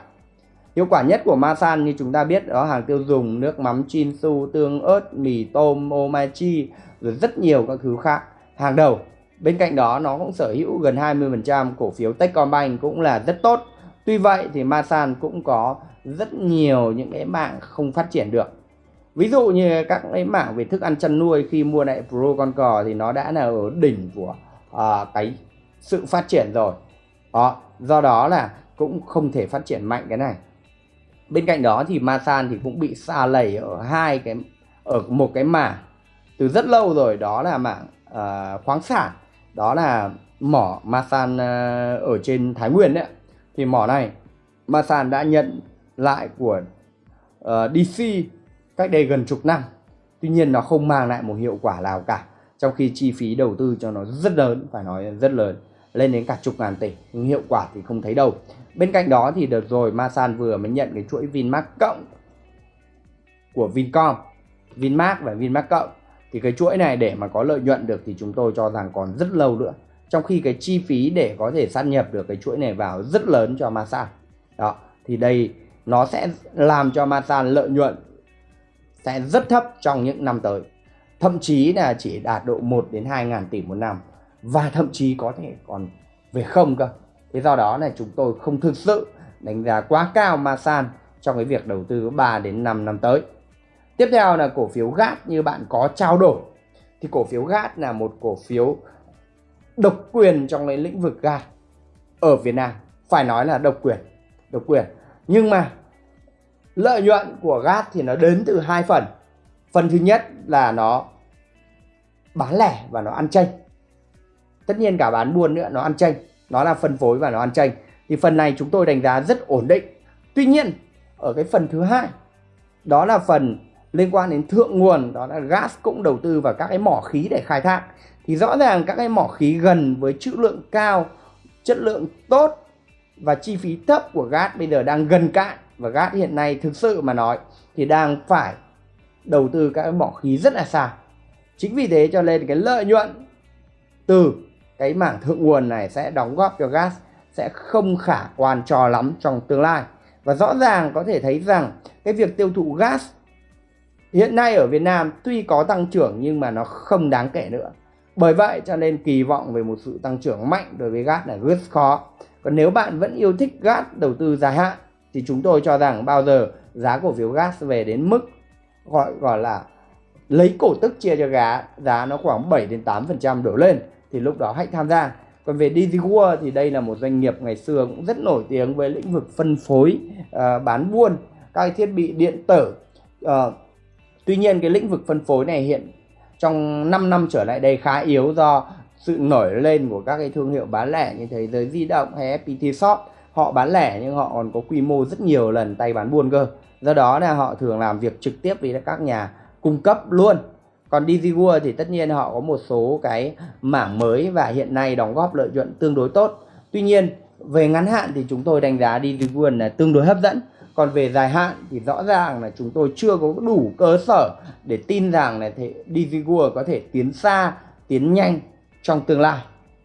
Hiệu quả nhất của Masan như chúng ta biết đó hàng tiêu dùng, nước mắm Chinsu, tương ớt, mì tôm, omachi rồi rất nhiều các thứ khác. Hàng đầu. Bên cạnh đó nó cũng sở hữu gần 20% cổ phiếu Techcombank cũng là rất tốt. Tuy vậy thì Masan cũng có rất nhiều những cái mảng không phát triển được. Ví dụ như các cái mảng về thức ăn chăn nuôi khi mua lại Pro con cò thì nó đã là ở đỉnh của uh, cái sự phát triển rồi. Đó, do đó là cũng không thể phát triển mạnh cái này. Bên cạnh đó thì Masan thì cũng bị xa lầy ở hai cái ở một cái mảng từ rất lâu rồi đó là mảng uh, khoáng sản đó là mỏ Masan uh, ở trên Thái Nguyên đấy thì mỏ này Masan đã nhận lại của ờ, uh, DC cách đây gần chục năm tuy nhiên nó không mang lại một hiệu quả nào cả trong khi chi phí đầu tư cho nó rất lớn phải nói rất lớn lên đến cả chục ngàn tỷ, nhưng hiệu quả thì không thấy đâu. Bên cạnh đó thì đợt rồi Masan vừa mới nhận cái chuỗi Vinmart cộng của Vincom. Vinmart và Vinmart cộng. Thì cái chuỗi này để mà có lợi nhuận được thì chúng tôi cho rằng còn rất lâu nữa. Trong khi cái chi phí để có thể sát nhập được cái chuỗi này vào rất lớn cho Masan đó, thì đây, nó sẽ làm cho Masan lợi nhuận sẽ rất thấp trong những năm tới. Thậm chí là chỉ đạt độ 1 đến 2 ngàn tỷ một năm và thậm chí có thể còn về không cơ. Thế do đó là chúng tôi không thực sự đánh giá quá cao Masan trong cái việc đầu tư 3 đến 5 năm tới. Tiếp theo là cổ phiếu GAT như bạn có trao đổi. Thì cổ phiếu GAT là một cổ phiếu độc quyền trong cái lĩnh vực GAT ở Việt Nam. Phải nói là độc quyền độc quyền. Nhưng mà lợi nhuận của GAT thì nó đến từ hai phần. Phần thứ nhất là nó bán lẻ và nó ăn chênh tất nhiên cả bán buôn nữa, nó ăn chênh nó là phân phối và nó ăn chênh thì phần này chúng tôi đánh giá rất ổn định. Tuy nhiên, ở cái phần thứ hai, đó là phần liên quan đến thượng nguồn, đó là gas cũng đầu tư vào các cái mỏ khí để khai thác. Thì rõ ràng các cái mỏ khí gần với trữ lượng cao, chất lượng tốt và chi phí thấp của gas bây giờ đang gần cạn. Và gas hiện nay thực sự mà nói thì đang phải đầu tư các cái mỏ khí rất là xa. Chính vì thế cho nên cái lợi nhuận từ cái mảng thượng nguồn này sẽ đóng góp cho gas sẽ không khả quan cho lắm trong tương lai. Và rõ ràng có thể thấy rằng cái việc tiêu thụ gas hiện nay ở Việt Nam tuy có tăng trưởng nhưng mà nó không đáng kể nữa. Bởi vậy cho nên kỳ vọng về một sự tăng trưởng mạnh đối với gas là rất khó. Còn nếu bạn vẫn yêu thích gas đầu tư dài hạn thì chúng tôi cho rằng bao giờ giá cổ phiếu gas về đến mức gọi gọi là lấy cổ tức chia cho giá giá nó khoảng 7 đến 8% đổ lên thì lúc đó hãy tham gia. Còn về DigiWorld thì đây là một doanh nghiệp ngày xưa cũng rất nổi tiếng với lĩnh vực phân phối uh, bán buôn các thiết bị điện tử. Uh, tuy nhiên cái lĩnh vực phân phối này hiện trong 5 năm trở lại đây khá yếu do sự nổi lên của các cái thương hiệu bán lẻ như thế giới di động hay FPT Shop. Họ bán lẻ nhưng họ còn có quy mô rất nhiều lần tay bán buôn cơ. Do đó là họ thường làm việc trực tiếp với các nhà cung cấp luôn còn DigiWorld thì tất nhiên họ có một số cái mảng mới và hiện nay đóng góp lợi nhuận tương đối tốt. Tuy nhiên về ngắn hạn thì chúng tôi đánh giá DigiWorld là tương đối hấp dẫn. Còn về dài hạn thì rõ ràng là chúng tôi chưa có đủ cơ sở để tin rằng là DigiWorld có thể tiến xa tiến nhanh trong tương lai.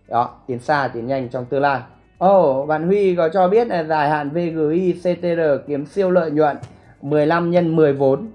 Đó tiến xa tiến nhanh trong tương lai. Ồ, oh, bạn Huy có cho biết là dài hạn VGI CTR kiếm siêu lợi nhuận 15 nhân 10 vốn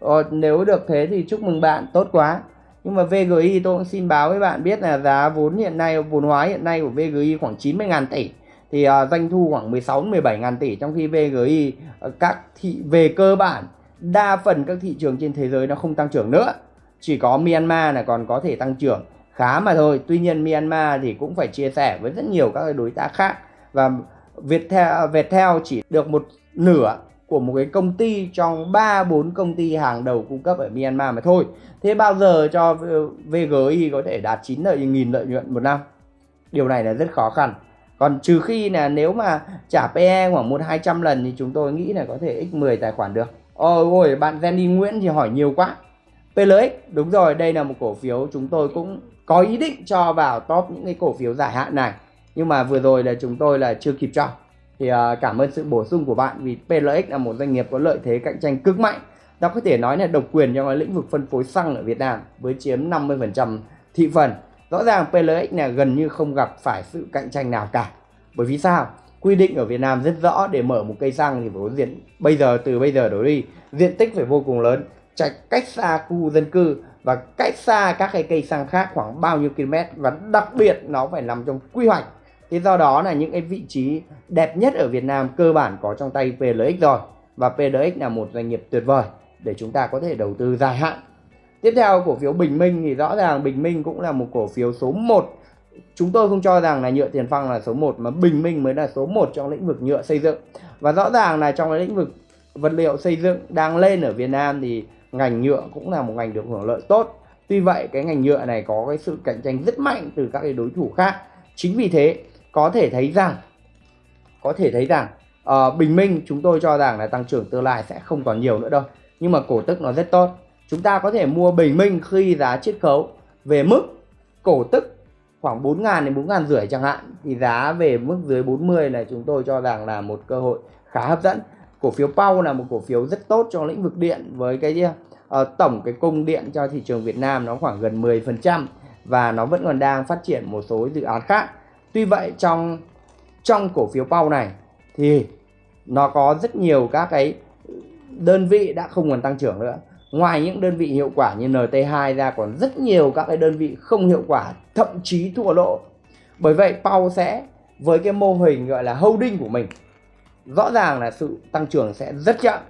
Ờ, nếu được thế thì chúc mừng bạn, tốt quá. Nhưng mà VGI tôi cũng xin báo với bạn biết là giá vốn hiện nay, vốn hóa hiện nay của VGI khoảng 90.000 tỷ. Thì uh, doanh thu khoảng 16 17 ngàn tỷ trong khi VGI uh, ờ, các thị về cơ bản đa phần các thị trường trên thế giới nó không tăng trưởng nữa. Chỉ có Myanmar là còn có thể tăng trưởng khá mà thôi. Tuy nhiên Myanmar thì cũng phải chia sẻ với rất nhiều các đối tác khác và Viettel Viettel chỉ được một nửa của một cái công ty trong 3 4 công ty hàng đầu cung cấp ở Myanmar mà thôi. Thế bao giờ cho ờ, VGI có thể đạt 9 lợi nghìn lợi nhuận một năm? Điều này là rất khó khăn. Còn trừ khi là nếu mà trả PE khoảng 1 200 lần thì chúng tôi nghĩ là có thể x10 tài khoản được. Ôi ôi bạn Jenny Nguyễn thì hỏi nhiều quá. PLX đúng rồi, đây là một cổ phiếu chúng tôi cũng có ý định cho vào top những cái cổ phiếu dài hạn này. Nhưng mà vừa rồi là chúng tôi là chưa kịp cho thì uh, cảm ơn sự bổ sung của bạn vì PLX là một doanh nghiệp có lợi thế cạnh tranh cực mạnh. Ta có thể nói là độc quyền trong lĩnh vực phân phối xăng ở Việt Nam với chiếm 50% thị phần. Rõ ràng PLX là gần như không gặp phải sự cạnh tranh nào cả. Bởi vì sao? Quy định ở Việt Nam rất rõ để mở một cây xăng thì phải có diện bây giờ từ bây giờ đổ đi. Diện tích phải vô cùng lớn chạy cách xa khu dân cư và cách xa các cái cây xăng khác khoảng bao nhiêu km và đặc biệt nó phải nằm trong quy hoạch thế do đó là những cái vị trí đẹp nhất ở Việt Nam cơ bản có trong tay PLX rồi. Và PLX là một doanh nghiệp tuyệt vời để chúng ta có thể đầu tư dài hạn. Tiếp theo cổ phiếu Bình Minh thì rõ ràng Bình Minh cũng là một cổ phiếu số 1 chúng tôi không cho rằng là nhựa tiền phăng là số 1 mà Bình Minh mới là số 1 trong lĩnh vực nhựa xây dựng. Và rõ ràng là trong cái lĩnh vực vật liệu xây dựng đang lên ở Việt Nam thì ngành nhựa cũng là một ngành được hưởng lợi tốt. Tuy vậy, cái ngành nhựa này có cái sự cạnh tranh rất mạnh từ các cái đối thủ khác. Chính vì thế có thể thấy rằng có thể thấy rằng uh, Bình Minh chúng tôi cho rằng là tăng trưởng tương lai sẽ không còn nhiều nữa đâu. Nhưng mà cổ tức nó rất tốt. Chúng ta có thể mua Bình Minh khi giá chiết khấu về mức cổ tức khoảng 4 ngàn đến 4 ngàn rưỡi chẳng hạn. Thì giá về mức dưới 40 là chúng tôi cho rằng là một cơ hội khá hấp dẫn. Cổ phiếu Pau là một cổ phiếu rất tốt trong lĩnh vực điện với cái uh, tổng cái cung điện cho thị trường Việt Nam nó khoảng gần 10% và nó vẫn còn đang phát triển một số dự án khác tuy vậy, trong trong cổ phiếu Pau này thì nó có rất nhiều các cái đơn vị đã không còn tăng trưởng nữa. Ngoài những đơn vị hiệu quả như NT2 ra còn rất nhiều các cái đơn vị không hiệu quả, thậm chí thua lỗ. Bởi vậy Pau sẽ với cái mô hình gọi là holding của mình, rõ ràng là sự tăng trưởng sẽ rất chậm.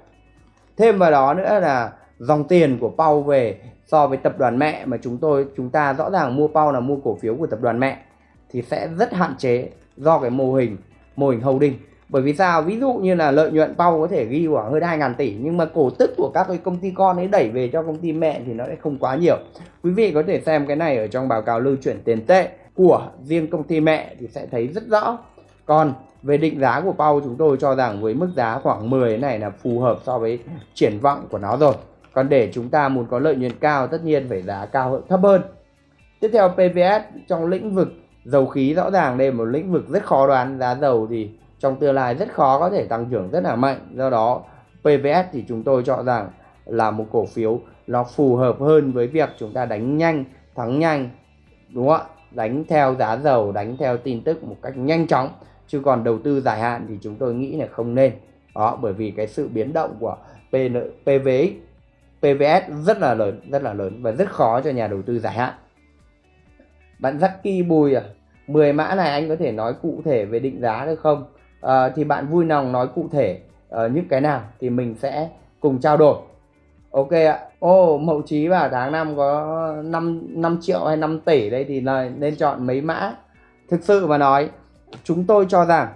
Thêm vào đó nữa là dòng tiền của Pau về so với tập đoàn mẹ mà chúng tôi, chúng ta rõ ràng mua Pau là mua cổ phiếu của tập đoàn mẹ thì sẽ rất hạn chế do cái mô hình mô hình holding. Bởi vì sao? Ví dụ như là lợi nhuận Pau có thể ghi khoảng hơn 2 ngàn tỷ, nhưng mà cổ tức của các cái công ty con ấy đẩy về cho công ty mẹ thì nó sẽ không quá nhiều. Quý vị có thể xem cái này ở trong báo cáo lưu chuyển tiền tệ của riêng công ty mẹ thì sẽ thấy rất rõ. Còn về định giá của Pau chúng tôi cho rằng với mức giá khoảng 10 này là phù hợp so với triển vọng của nó rồi. Còn để chúng ta muốn có lợi nhuận cao, tất nhiên phải giá cao hơn thấp hơn. Tiếp theo PVS trong lĩnh vực dầu khí rõ ràng đây là một lĩnh vực rất khó đoán giá dầu thì trong tương lai rất khó có thể tăng trưởng rất là mạnh. Do đó PVS thì chúng tôi chọn rằng là một cổ phiếu nó phù hợp hơn với việc chúng ta đánh nhanh thắng nhanh đúng không ạ? Đánh theo giá dầu đánh theo tin tức một cách nhanh chóng. Chứ còn đầu tư dài hạn thì chúng tôi nghĩ là không nên. Đó bởi vì cái sự biến động của PN, PVX PVS rất là lớn rất là lớn và rất khó cho nhà đầu tư dài hạn. Bạn Jackie Bùi à 10 mã này anh có thể nói cụ thể về định giá được không? À, thì bạn vui lòng nói cụ thể ờ, uh, những cái nào thì mình sẽ cùng trao đổi. Ok ạ. Ô oh, mậu trí vào tháng năm có 5, 5 triệu hay 5 tỷ đây thì là nên chọn mấy mã? Thực sự mà nói chúng tôi cho rằng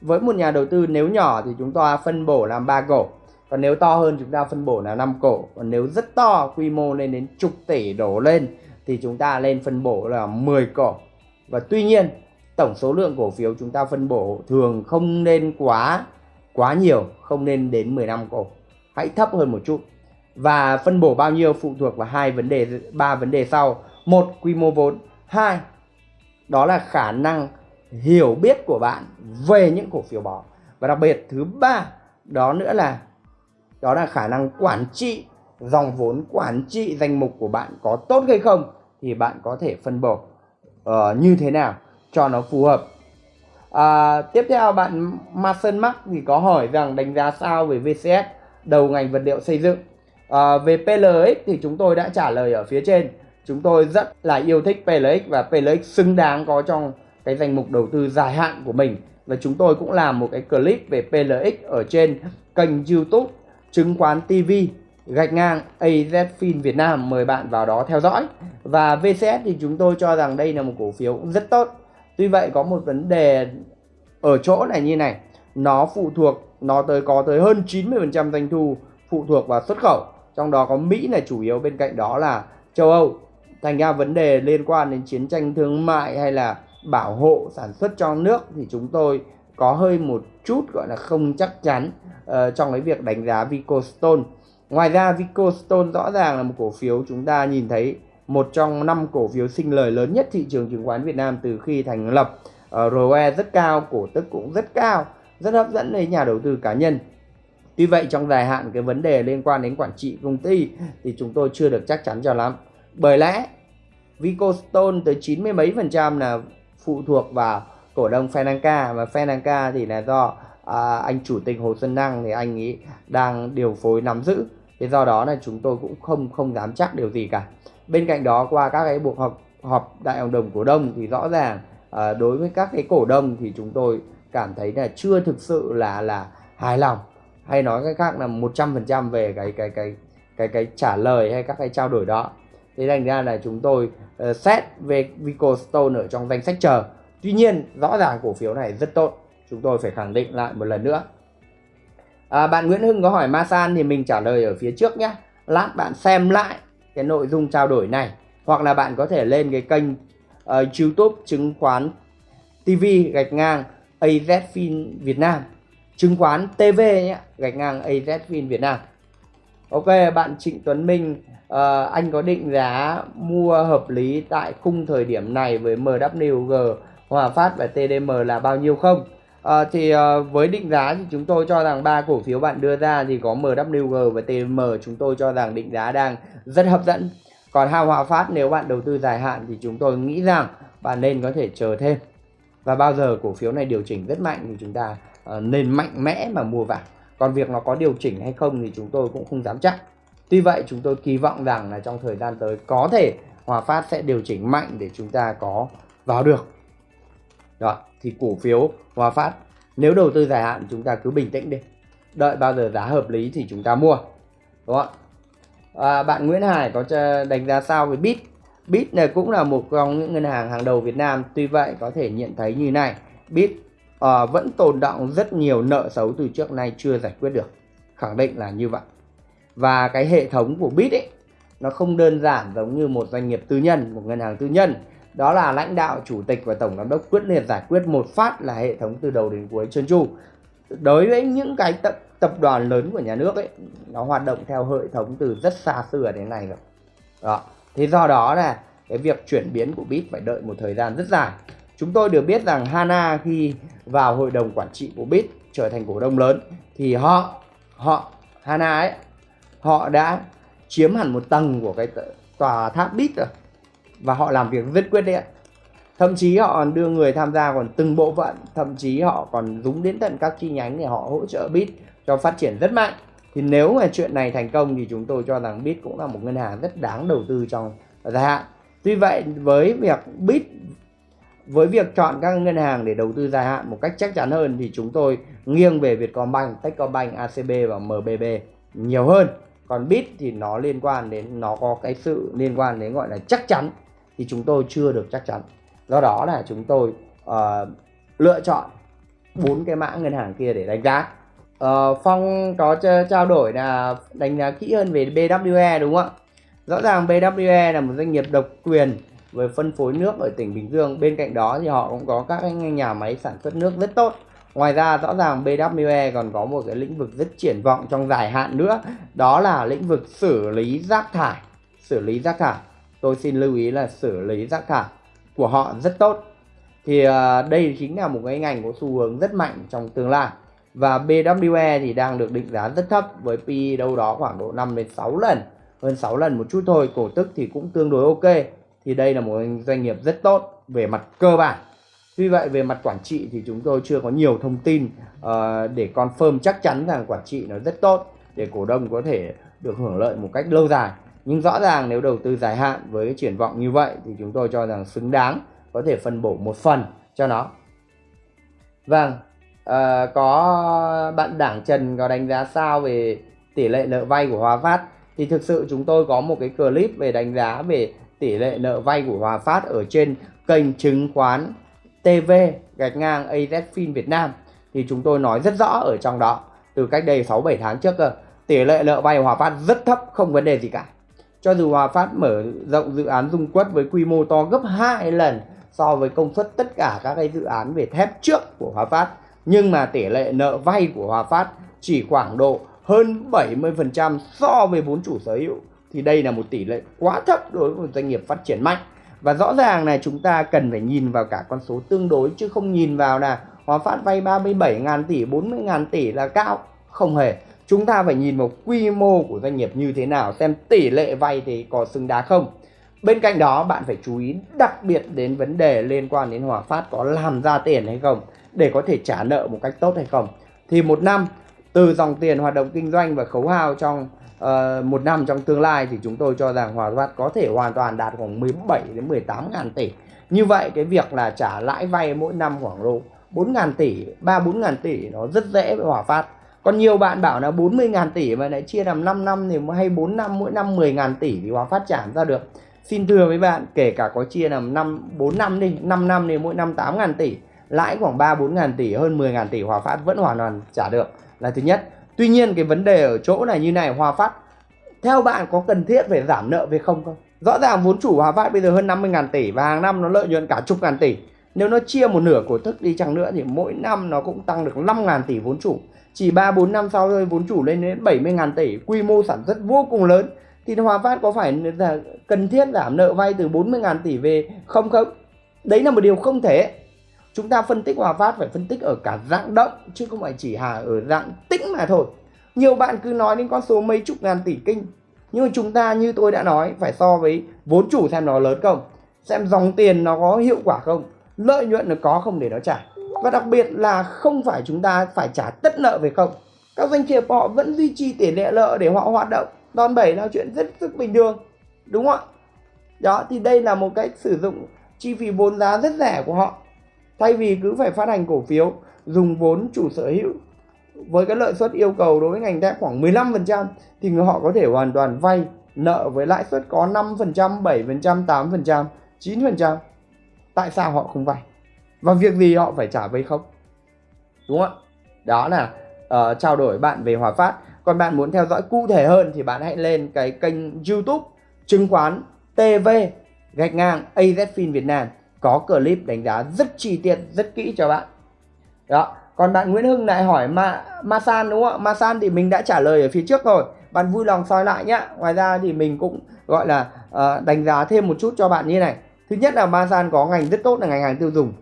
với một nhà đầu tư nếu nhỏ thì chúng ta phân bổ làm ba cổ. Còn nếu to hơn chúng ta phân bổ là 5 cổ. Còn nếu rất to quy mô lên đến chục tỷ đổ lên thì chúng ta lên phân bổ là 10 cổ và tuy nhiên, tổng số lượng cổ phiếu chúng ta phân bổ thường không nên quá quá nhiều, không nên đến 15 cổ. Hãy thấp hơn một chút. Và phân bổ bao nhiêu phụ thuộc vào hai vấn đề, ba vấn đề sau. Một, quy mô vốn. Hai, đó là khả năng hiểu biết của bạn về những cổ phiếu đó. Và đặc biệt, thứ ba, đó nữa là, đó là khả năng quản trị, dòng vốn quản trị danh mục của bạn có tốt hay không thì bạn có thể phân bổ uh, như thế nào cho nó phù hợp. À, tiếp theo bạn Mason Mark thì có hỏi rằng đánh giá sao về VCS đầu ngành vật liệu xây dựng. À, về PLX thì chúng tôi đã trả lời ở phía trên. Chúng tôi rất là yêu thích PLX và PLX xứng đáng có trong cái danh mục đầu tư dài hạn của mình. Và chúng tôi cũng làm một cái clip về PLX ở trên kênh YouTube chứng khoán TV gạch ngang AZFIN Việt Nam mời bạn vào đó theo dõi. Và VCS thì chúng tôi cho rằng đây là một cổ phiếu cũng rất tốt. Tuy vậy có một vấn đề ở chỗ này như này. Nó phụ thuộc nó tới có tới hơn 90% doanh thu phụ thuộc vào xuất khẩu. Trong đó có Mỹ là chủ yếu bên cạnh đó là châu Âu. Thành ra vấn đề liên quan đến chiến tranh thương mại hay là bảo hộ sản xuất trong nước thì chúng tôi có hơi một chút gọi là không chắc chắn uh, trong cái việc đánh giá Vicostone ngoài ra Vicostone rõ ràng là một cổ phiếu chúng ta nhìn thấy một trong năm cổ phiếu sinh lời lớn nhất thị trường chứng khoán Việt Nam từ khi thành lập ờ, uh, ROE rất cao cổ tức cũng rất cao rất hấp dẫn với nhà đầu tư cá nhân Tuy vậy trong dài hạn cái vấn đề liên quan đến quản trị công ty thì chúng tôi chưa được chắc chắn cho lắm. Bởi lẽ Vicostone tới 90 mấy phần trăm là phụ thuộc vào cổ đông Fenanca và Fenanca thì là do à, anh chủ tịch Hồ Xuân Năng thì anh ấy đang điều phối nắm giữ. Thế do đó là chúng tôi cũng không không dám chắc điều gì cả. Bên cạnh đó qua các cái cuộc họp họp đại hội đồng cổ đông thì rõ ràng à, đối với các cái cổ đông thì chúng tôi cảm thấy là chưa thực sự là là hài lòng. Hay nói cách khác là 100% về cái cái cái cái cái trả lời hay các cái trao đổi đó. Thế thành ra là chúng tôi uh, xét về Vico Stone ở trong danh sách chờ. Tuy nhiên rõ ràng cổ phiếu này rất tốt. Chúng tôi phải khẳng định lại một lần nữa à, bạn Nguyễn Hưng có hỏi Masan thì mình trả lời ở phía trước nhé. Lát bạn xem lại cái nội dung trao đổi này. Hoặc là bạn có thể lên cái kênh uh, YouTube chứng khoán TV gạch ngang AZFIN Việt Nam. Chứng khoán TV nhé gạch ngang AZFIN Việt Nam. Ok bạn Trịnh Tuấn Minh uh, anh có định giá mua hợp lý tại khung thời điểm này với MWG Hòa Phát và TDM là bao nhiêu không? À, thì à, với định giá thì chúng tôi cho rằng ba cổ phiếu bạn đưa ra thì có MWG và TM chúng tôi cho rằng định giá đang rất hấp dẫn. Còn Hào Hòa Phát nếu bạn đầu tư dài hạn thì chúng tôi nghĩ rằng bạn nên có thể chờ thêm. Và bao giờ cổ phiếu này điều chỉnh rất mạnh thì chúng ta à, nên mạnh mẽ mà mua vào. Còn việc nó có điều chỉnh hay không thì chúng tôi cũng không dám chắc. Tuy vậy chúng tôi kỳ vọng rằng là trong thời gian tới có thể Hòa Phát sẽ điều chỉnh mạnh để chúng ta có vào được. Đó thì cổ phiếu Hòa Phát nếu đầu tư dài hạn chúng ta cứ bình tĩnh đi. Đợi bao giờ giá hợp lý thì chúng ta mua đúng không à, bạn Nguyễn Hải có đánh giá sao về Bit? Bit này cũng là một trong những ngân hàng hàng đầu Việt Nam tuy vậy có thể nhận thấy như này. Bit à, vẫn tồn động rất nhiều nợ xấu từ trước nay chưa giải quyết được khẳng định là như vậy. Và cái hệ thống của Bit ấy nó không đơn giản giống như một doanh nghiệp tư nhân một ngân hàng tư nhân đó là lãnh đạo, chủ tịch và tổng giám đốc quyết liệt giải quyết một phát là hệ thống từ đầu đến cuối trơn tru. Đối với những cái tập tập đoàn lớn của nhà nước ấy, nó hoạt động theo hệ thống từ rất xa xưa đến nay rồi. Đó. Thế do đó là cái việc chuyển biến của bit phải đợi một thời gian rất dài. Chúng tôi được biết rằng Hana khi vào hội đồng quản trị của bit trở thành cổ đông lớn thì họ họ, Hana ấy, họ đã chiếm hẳn một tầng của cái tòa tháp bit rồi và họ làm việc rất quyết liệt. Thậm chí họ còn đưa người tham gia còn từng bộ phận thậm chí họ còn dúng đến tận các chi nhánh để họ hỗ trợ bit cho phát triển rất mạnh. Thì nếu mà chuyện này thành công thì chúng tôi cho rằng bit cũng là một ngân hàng rất đáng đầu tư trong dài hạn. Tuy vậy với việc bit với việc chọn các ngân hàng để đầu tư dài hạn một cách chắc chắn hơn thì chúng tôi nghiêng về Vietcombank, Techcombank, ACB và MBB nhiều hơn. Còn bit thì nó liên quan đến nó có cái sự liên quan đến gọi là chắc chắn thì chúng tôi chưa được chắc chắn. Do đó là chúng tôi uh, lựa chọn bốn cái mã ngân hàng kia để đánh giá. Uh, phong có trao đổi là đánh giá kỹ hơn về BWE đúng không ạ? Rõ ràng BWE là một doanh nghiệp độc quyền về phân phối nước ở tỉnh Bình Dương. Bên cạnh đó thì họ cũng có các nhà máy sản xuất nước rất tốt. Ngoài ra rõ ràng BWE còn có một cái lĩnh vực rất triển vọng trong dài hạn nữa. Đó là lĩnh vực xử lý rác thải Xử lý rác thải. Tôi xin lưu ý là xử lý rác thải của họ rất tốt. Thì à, đây chính là một cái ngành có xu hướng rất mạnh trong tương lai. Và BWE thì đang được định giá rất thấp với PE đâu đó khoảng độ 5 đến 6 lần. Hơn 6 lần một chút thôi, cổ tức thì cũng tương đối ok. Thì đây là một doanh nghiệp rất tốt về mặt cơ bản. Tuy vậy về mặt quản trị thì chúng tôi chưa có nhiều thông tin uh, để confirm chắc chắn rằng quản trị nó rất tốt để cổ đông có thể được hưởng lợi một cách lâu dài. Nhưng rõ ràng nếu đầu tư dài hạn với cái triển vọng như vậy thì chúng tôi cho rằng xứng đáng có thể phân bổ một phần cho nó. Vâng, à, có bạn Đảng Trần có đánh giá sao về tỷ lệ nợ vay của Hòa Phát? Thì thực sự chúng tôi có một cái clip về đánh giá về tỷ lệ nợ vay của Hòa Phát ở trên kênh chứng khoán TV gạch ngang AZFIN Việt Nam. Thì chúng tôi nói rất rõ ở trong đó từ cách đây 6-7 tháng trước cơ tỷ lệ nợ vay Hòa Phát rất thấp không vấn đề gì cả cho dù Hòa Phát mở rộng dự án dung quất với quy mô to gấp 2 lần so với công suất tất cả các cái dự án về thép trước của Hòa Phát nhưng mà tỷ lệ nợ vay của Hòa Phát chỉ khoảng độ hơn 70% so với vốn chủ sở hữu thì đây là một tỷ lệ quá thấp đối với một doanh nghiệp phát triển mạnh và rõ ràng này chúng ta cần phải nhìn vào cả con số tương đối chứ không nhìn vào là Hòa Phát vay 37.000 tỷ, 40.000 tỷ là cao. Không hề chúng ta phải nhìn vào quy mô của doanh nghiệp như thế nào xem tỷ lệ vay thì có xứng đáng không. Bên cạnh đó bạn phải chú ý đặc biệt đến vấn đề liên quan đến Hòa Phát có làm ra tiền hay không để có thể trả nợ một cách tốt hay không. Thì một năm từ dòng tiền hoạt động kinh doanh và khấu hao trong uh, một năm trong tương lai thì chúng tôi cho rằng Hòa Phát có thể hoàn toàn đạt khoảng 17 đến 18 ngàn tỷ. Như vậy cái việc là trả lãi vay mỗi năm khoảng độ 4 ngàn tỷ 3 4 ngàn tỷ nó rất dễ với Hòa Phát còn nhiều bạn bảo là 40 ngàn tỷ mà lại chia làm 5 năm thì hay 4 năm, mỗi năm 10 ngàn tỷ thì Hòa Phát trảm ra được xin thưa với bạn, kể cả có chia làm 5 4 năm đi 5 năm thì mỗi năm 8 ngàn tỷ, lãi khoảng 3 4 ngàn tỷ, hơn 10 ngàn tỷ Hòa Phát vẫn hoàn toàn trả được là thứ nhất Tuy nhiên cái vấn đề ở chỗ này như này Hòa Phát, theo bạn có cần thiết phải giảm nợ về không không? Rõ ràng vốn chủ Hòa Phát bây giờ hơn 50 ngàn tỷ và hàng năm nó lợi nhuận cả chục ngàn tỷ. Nếu nó chia một nửa cổ tức đi chăng nữa thì mỗi năm nó cũng tăng được 5 ngàn tỷ vốn chủ. Chỉ 3-4 năm sau thôi vốn chủ lên đến 70 ngàn tỷ, quy mô sản xuất vô cùng lớn. Thì Hòa Phát có phải là cần thiết giảm nợ vay từ 40 ngàn tỷ về không không? Đấy là một điều không thể. Chúng ta phân tích Hòa Phát phải phân tích ở cả dạng động chứ không phải chỉ hà ở dạng tĩnh mà thôi. Nhiều bạn cứ nói đến con số mấy chục ngàn tỷ kinh Nhưng mà chúng ta như tôi đã nói Phải so với vốn chủ xem nó lớn không Xem dòng tiền nó có hiệu quả không Lợi nhuận nó có không để nó trả và đặc biệt là không phải chúng ta phải trả tất nợ về không Các doanh nghiệp họ vẫn duy trì tỷ lệ nợ để họ hoạt động Đòn bẩy là chuyện rất rất bình thường Đúng không ạ Đó thì đây là một cách sử dụng chi phí vốn giá rất rẻ của họ Thay vì cứ phải phát hành cổ phiếu Dùng vốn chủ sở hữu với cái lợi suất yêu cầu đối với ngành thép khoảng 15% thì người họ có thể hoàn toàn vay nợ với lãi suất có 5%, 7%, 8%, 9%. Tại sao họ không vay? Và việc gì họ phải trả vay không? Đúng không ạ? Đó là uh, trao đổi bạn về Hòa Phát. Còn bạn muốn theo dõi cụ thể hơn thì bạn hãy lên cái kênh YouTube chứng khoán TV gạch ngang AZFIN Việt Nam có clip đánh giá rất chi tiết, rất kỹ cho bạn. Đó, còn bạn Nguyễn Hưng lại hỏi Ma Masan đúng không ạ Masan thì mình đã trả lời ở phía trước rồi bạn vui lòng soi lại nhé ngoài ra thì mình cũng gọi là uh, đánh giá thêm một chút cho bạn như này thứ nhất là Masan có ngành rất tốt là ngành hàng tiêu dùng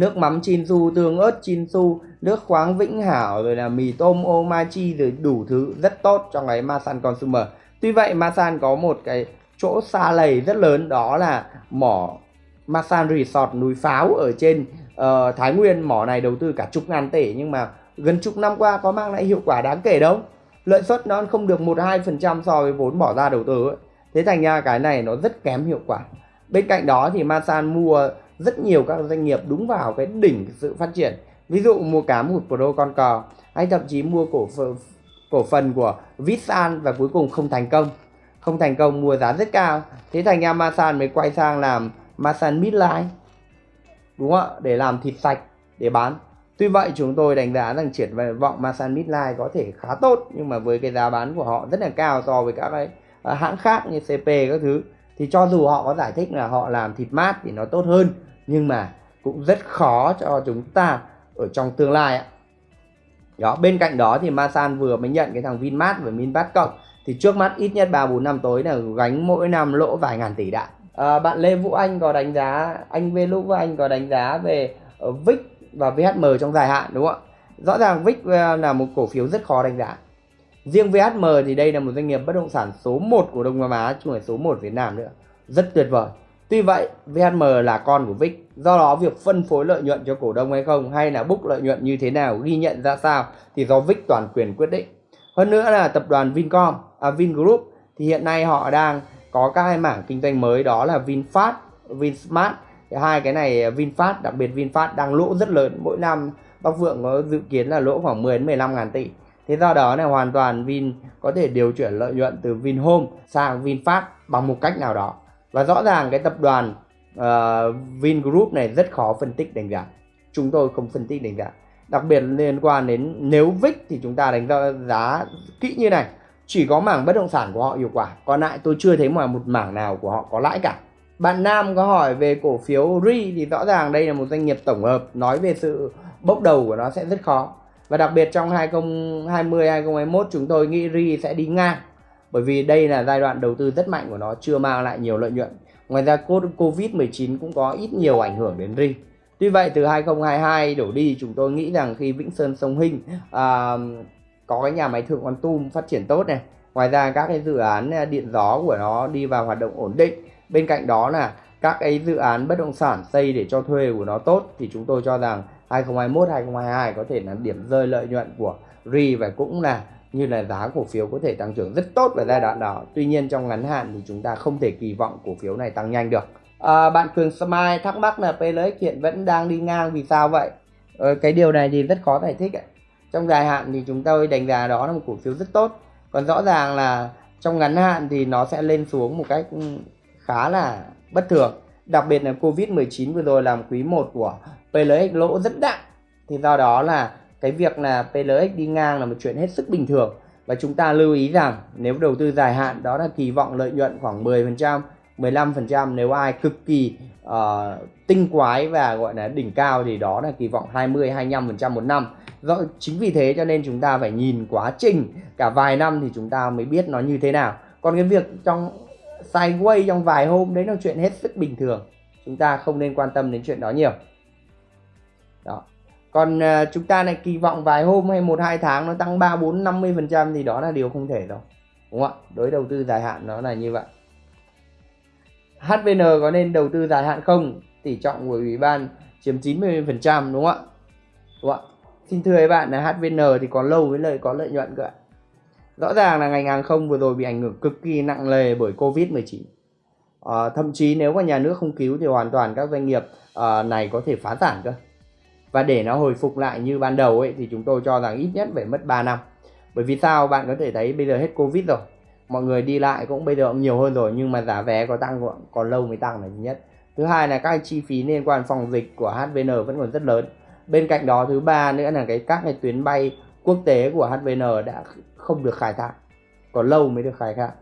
nước mắm Chinsu, tương ớt Chinsu, nước khoáng Vĩnh Hảo rồi là mì tôm Omachi rồi đủ thứ rất tốt trong cái Masan Consumer. Tuy vậy Masan có một cái chỗ xa lầy rất lớn đó là mỏ Masan Resort núi Pháo ở trên uh, Thái Nguyên mỏ này đầu tư cả chục ngàn tỷ nhưng mà gần chục năm qua có mang lại hiệu quả đáng kể đâu lợi suất nó không được một hai phần trăm so với vốn bỏ ra đầu tư ấy. thế thành ra cái này nó rất kém hiệu quả bên cạnh đó thì Masan mua rất nhiều các doanh nghiệp đúng vào cái đỉnh sự phát triển. Ví dụ mua cá một Pro con cò, hay thậm chí mua cổ cổ phần của Vitsan và cuối cùng không thành công. Không thành công mua giá rất cao, thế thành ra Masan mới quay sang làm Masan Midline, đúng không ạ? Để làm thịt sạch, để bán. Tuy vậy, chúng tôi đánh giá rằng triển vọng Masan Midline có thể khá tốt, nhưng mà với cái giá bán của họ rất là cao so với các cái à, hãng khác như CP các thứ thì cho dù họ có giải thích là họ làm thịt mát thì nó tốt hơn nhưng mà cũng rất khó cho chúng ta ở trong tương lai ạ. Đó bên cạnh đó thì Masan vừa mới nhận cái thằng Vinmart và Vinmart cộng. Thì trước mắt ít nhất 3 4 năm tới là gánh mỗi năm lỗ vài ngàn tỷ đã à, bạn Lê Vũ Anh có đánh giá anh V Lúc Anh có đánh giá về ờ, uh, VIX và VHM trong dài hạn đúng không ạ? Rõ ràng VIX ờ, là một cổ phiếu rất khó đánh giá riêng VHM thì đây là một doanh nghiệp bất động sản số 1 của Đông Nam Á chứ không phải số 1 Việt Nam nữa. Rất tuyệt vời. Tuy vậy, VHM là con của VIX, do đó việc phân phối lợi nhuận cho cổ đông hay không hay là book lợi nhuận như thế nào, ghi nhận ra sao thì do VIX toàn quyền quyết định. Hơn nữa là tập đoàn Vincom, à, Vingroup thì hiện nay họ đang có các hai mảng kinh doanh mới đó là VinFast, VinSmart. Thì hai cái này à, VinFast đặc biệt VinFast đang lỗ rất lớn. Mỗi năm Bắc Vượng có dự kiến là lỗ khoảng 10 đến 15 ngàn tỷ thế do đó này hoàn toàn Vin có thể điều chuyển lợi nhuận từ Vinhome sang VinFast bằng một cách nào đó. Và rõ ràng cái tập đoàn ờ, uh, Vingroup này rất khó phân tích đánh giá. Chúng tôi không phân tích đánh giá. Đặc biệt liên quan đến nếu VIX thì chúng ta đánh giá, giá kỹ như này. Chỉ có mảng bất động sản của họ hiệu quả. Còn lại tôi chưa thấy mà một mảng nào của họ có lãi cả. Bạn Nam có hỏi về cổ phiếu RI thì rõ ràng đây là một doanh nghiệp tổng hợp. Nói về sự bốc đầu của nó sẽ rất khó và đặc biệt trong 2020 2021 chúng tôi nghĩ RI sẽ đi ngang. Bởi vì đây là giai đoạn đầu tư rất mạnh của nó chưa mang lại nhiều lợi nhuận. Ngoài ra Covid-19 cũng có ít nhiều ảnh hưởng đến RI. Tuy vậy từ 2022 đổ đi chúng tôi nghĩ rằng khi Vĩnh Sơn Sông Hinh uh, có cái nhà máy thượng quan tum phát triển tốt này ngoài ra các cái dự án điện gió của nó đi vào hoạt động ổn định. Bên cạnh đó là các cái dự án bất động sản xây để cho thuê của nó tốt thì chúng tôi cho rằng 2021 2022 có thể là điểm rơi lợi nhuận của RI và cũng là như là giá cổ phiếu có thể tăng trưởng rất tốt vào giai đoạn đó. Tuy nhiên trong ngắn hạn thì chúng ta không thể kỳ vọng cổ phiếu này tăng nhanh được. À, bạn Cường Smile thắc mắc là PLX hiện vẫn đang đi ngang vì sao vậy? Ờ, cái điều này thì rất khó giải thích ấy. trong dài hạn thì chúng tôi đánh giá đó là một cổ phiếu rất tốt. Còn rõ ràng là trong ngắn hạn thì nó sẽ lên xuống một cách ừ, khá là bất thường đặc biệt là Covid-19 vừa rồi làm quý 1 của PLX lỗ rất nặng thì do đó là cái việc là PLX đi ngang là một chuyện hết sức bình thường và chúng ta lưu ý rằng nếu đầu tư dài hạn đó là kỳ vọng lợi nhuận khoảng 10% 15% nếu ai cực kỳ uh, tinh quái và gọi là đỉnh cao thì đó là kỳ vọng 20 25% một năm. Do chính vì thế cho nên chúng ta phải nhìn quá trình cả vài năm thì chúng ta mới biết nó như thế nào. Còn cái việc trong sideways trong vài hôm đấy là chuyện hết sức bình thường. Chúng ta không nên quan tâm đến chuyện đó nhiều. Đó. Còn uh, chúng ta lại kỳ vọng vài hôm hay một hai tháng nó tăng 3 4 50% thì đó là điều không thể đâu. Đúng không ạ? Đối đầu tư dài hạn nó là như vậy. HVN có nên đầu tư dài hạn không? Tỷ trọng của ủy ban chiếm 90% đúng không ạ? Đúng không ạ? Xin thưa các bạn là HVN thì còn lâu với lợi có lợi nhuận cơ ạ. Rõ ràng là ngành hàng không vừa rồi bị ảnh hưởng cực kỳ nặng nề bởi Covid-19. À, ờ, thậm chí nếu mà nhà nước không cứu thì hoàn toàn các doanh nghiệp à, này có thể phá sản cơ. Và để nó hồi phục lại như ban đầu ấy thì chúng tôi cho rằng ít nhất phải mất 3 năm. Bởi vì sao? Bạn có thể thấy bây giờ hết Covid rồi mọi người đi lại cũng bây giờ cũng nhiều hơn rồi nhưng mà giá vé có tăng còn lâu mới tăng là thứ nhất thứ hai là các chi phí liên quan phòng dịch của HVN vẫn còn rất lớn bên cạnh đó thứ ba nữa là cái các cái tuyến bay quốc tế của HVN đã không được khai thác còn lâu mới được khai thác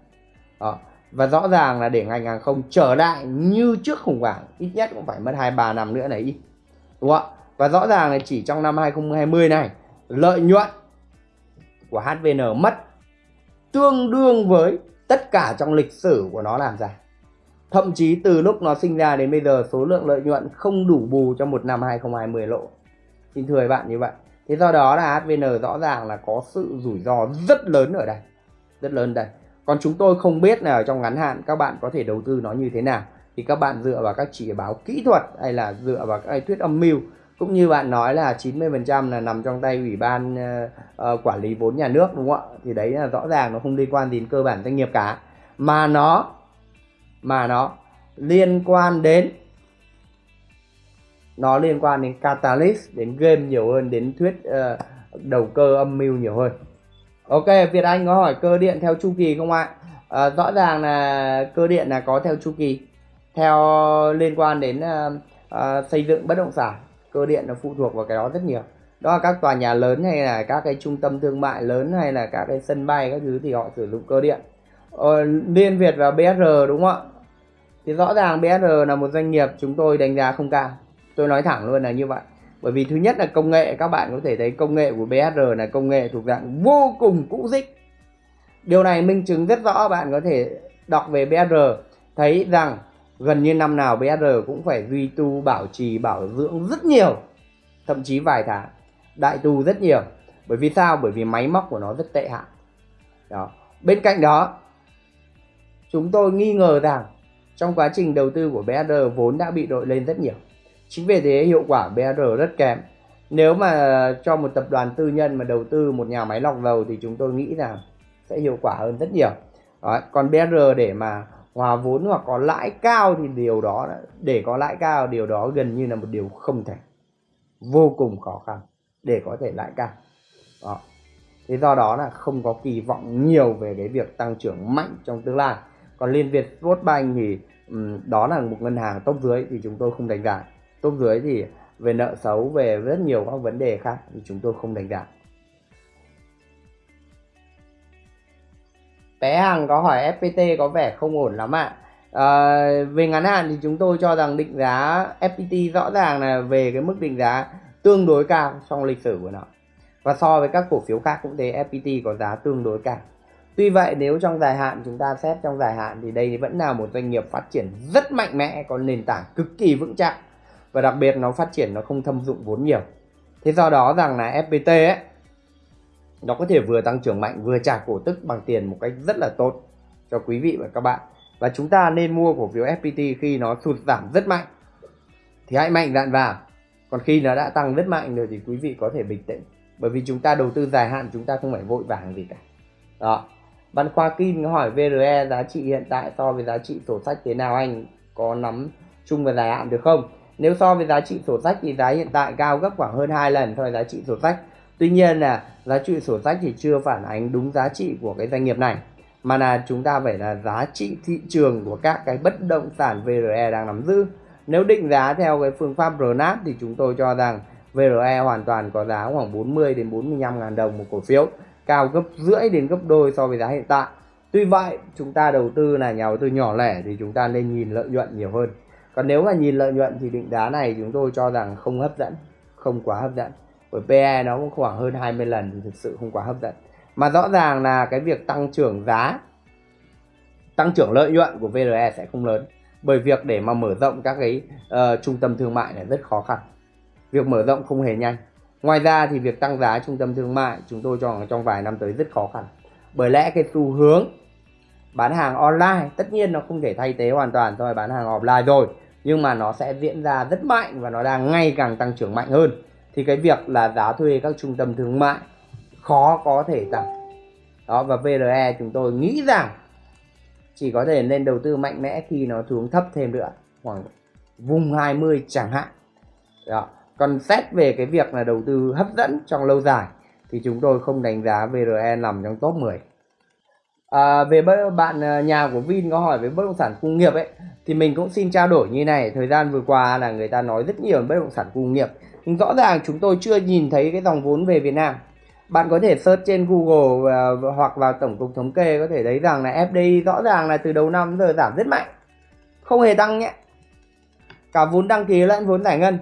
đó. và rõ ràng là để ngành hàng không trở lại như trước khủng hoảng, ít nhất cũng phải mất hai, ba năm nữa này ít đúng không ạ và rõ ràng là chỉ trong năm 2020 này, lợi nhuận của HVN mất tương đương với tất cả trong lịch sử của nó làm ra. Thậm chí từ lúc nó sinh ra đến bây giờ, số lượng lợi nhuận không đủ bù cho một năm 2020 lộ. Xin thưa các bạn như vậy. Thế do đó là HVN rõ ràng là có sự rủi ro rất lớn ở đây. Rất lớn đây. Còn chúng tôi không biết là trong ngắn hạn các bạn có thể đầu tư nó như thế nào. Thì các bạn dựa vào các chỉ báo kỹ thuật hay là dựa vào các thuyết âm mưu cũng như bạn nói là 90% là nằm trong tay ủy ban uh, uh, quản lý vốn nhà nước đúng không ạ thì đấy là rõ ràng nó không liên quan đến cơ bản doanh nghiệp cả mà nó mà nó liên quan đến nó liên quan đến catalyst đến game nhiều hơn đến thuyết uh, đầu cơ âm mưu nhiều hơn. Ok việt anh có hỏi cơ điện theo chu kỳ không ạ? À, rõ ràng là cơ điện là có theo chu kỳ. Theo liên quan đến uh, uh, xây dựng bất động sản cơ điện nó phụ thuộc vào cái đó rất nhiều. Đó là các tòa nhà lớn hay là các cái trung tâm thương mại lớn hay là các cái sân bay các thứ thì họ sử dụng cơ điện. Ờ, Liên Việt và BSR đúng không ạ? Thì rõ ràng BSR là một doanh nghiệp chúng tôi đánh giá không cao tôi nói thẳng luôn là như vậy. Bởi vì thứ nhất là công nghệ, các bạn có thể thấy công nghệ của BSR là công nghệ thuộc dạng vô cùng cũ dích. Điều này minh chứng rất rõ, bạn có thể đọc về BSR thấy rằng gần như năm nào BSR cũng phải duy tu, bảo trì, bảo dưỡng rất nhiều, thậm chí vài tháng, đại tu rất nhiều. Bởi vì sao? Bởi vì máy móc của nó rất tệ hại. Đó. Bên cạnh đó, chúng tôi nghi ngờ rằng trong quá trình đầu tư của BSR vốn đã bị đội lên rất nhiều chính vì thế hiệu quả br rất kém. Nếu mà cho một tập đoàn tư nhân mà đầu tư một nhà máy lọc dầu thì chúng tôi nghĩ là sẽ hiệu quả hơn rất nhiều. Đó. còn br để mà hòa vốn hoặc có lãi cao thì điều đó để có lãi cao điều đó gần như là một điều không thể. Vô cùng khó khăn để có thể lãi cao. Đó. thế do đó là không có kỳ vọng nhiều về cái việc tăng trưởng mạnh trong tương lai. Còn liên việt Bank thì um, đó là một ngân hàng top dưới thì chúng tôi không đánh giá top dưới thì về nợ xấu về rất nhiều các vấn đề khác thì chúng tôi không đánh giá. Bé hàng có hỏi fpt có vẻ không ổn lắm ạ. À, về ngắn hạn thì chúng tôi cho rằng định giá fpt rõ ràng là về cái mức định giá tương đối cao trong lịch sử của nó. Và so với các cổ phiếu khác cũng thế fpt có giá tương đối cao. Tuy vậy nếu trong dài hạn chúng ta xét trong dài hạn thì đây vẫn là một doanh nghiệp phát triển rất mạnh mẽ có nền tảng cực kỳ vững chắc và đặc biệt nó phát triển, nó không thâm dụng vốn nhiều. Thế do đó rằng là fpt ấy, nó có thể vừa tăng trưởng mạnh, vừa trả cổ tức bằng tiền một cách rất là tốt cho quý vị và các bạn. Và chúng ta nên mua cổ phiếu FPT khi nó sụt giảm rất mạnh. Thì hãy mạnh dạn vào. Còn khi nó đã tăng rất mạnh rồi thì quý vị có thể bình tĩnh. Bởi vì chúng ta đầu tư dài hạn, chúng ta không phải vội vàng gì cả. Đó. Bạn Khoa Kim hỏi VRE giá trị hiện tại so với giá trị sổ sách thế nào anh? Có nắm chung và dài hạn được không? Nếu so với giá trị sổ sách thì giá hiện tại cao gấp khoảng hơn 2 lần so với giá trị sổ sách. Tuy nhiên là giá trị sổ sách thì chưa phản ánh đúng giá trị của cái doanh nghiệp này, mà là chúng ta phải là giá trị thị trường của các cái bất động sản VRE đang nắm giữ. Nếu định giá theo cái phương pháp RNAP thì chúng tôi cho rằng VRE hoàn toàn có giá khoảng 40 đến 45 ngàn đồng một cổ phiếu, cao gấp rưỡi đến gấp đôi so với giá hiện tại. Tuy vậy, chúng ta đầu tư là nhà đầu tư nhỏ lẻ thì chúng ta nên nhìn lợi nhuận nhiều hơn còn nếu mà nhìn lợi nhuận thì định giá này chúng tôi cho rằng không hấp dẫn không quá hấp dẫn. Bởi PE nó cũng khoảng hơn 20 lần thì thực sự không quá hấp dẫn. Mà rõ ràng là cái việc tăng trưởng giá tăng trưởng lợi nhuận của VRE sẽ không lớn. Bởi việc để mà mở rộng các cái uh, trung tâm thương mại này rất khó khăn. Việc mở rộng không hề nhanh. Ngoài ra thì việc tăng giá trung tâm thương mại chúng tôi cho rằng trong vài năm tới rất khó khăn. Bởi lẽ cái xu hướng bán hàng online tất nhiên nó không thể thay thế hoàn toàn so với bán hàng offline rồi nhưng mà nó sẽ diễn ra rất mạnh và nó đang ngày càng tăng trưởng mạnh hơn. Thì cái việc là giá thuê các trung tâm thương mại khó có thể tăng đó, và VRE chúng tôi nghĩ rằng chỉ có thể nên đầu tư mạnh mẽ khi nó xuống thấp thêm nữa, khoảng vùng 20 chẳng hạn. Đó. còn xét về cái việc là đầu tư hấp dẫn trong lâu dài thì chúng tôi không đánh giá VRE nằm trong top 10 à, về bạn à, nhà của Vin có hỏi về bất động sản công nghiệp ấy thì mình cũng xin trao đổi như này. Thời gian vừa qua là người ta nói rất nhiều bất động sản công nghiệp nhưng rõ ràng chúng tôi chưa nhìn thấy cái dòng vốn về Việt Nam. Bạn có thể search trên Google và, hoặc vào tổng cục thống kê có thể thấy rằng là FDI rõ ràng là từ đầu năm giờ giảm rất mạnh không hề tăng nhé. Cả vốn đăng ký lẫn vốn giải ngân.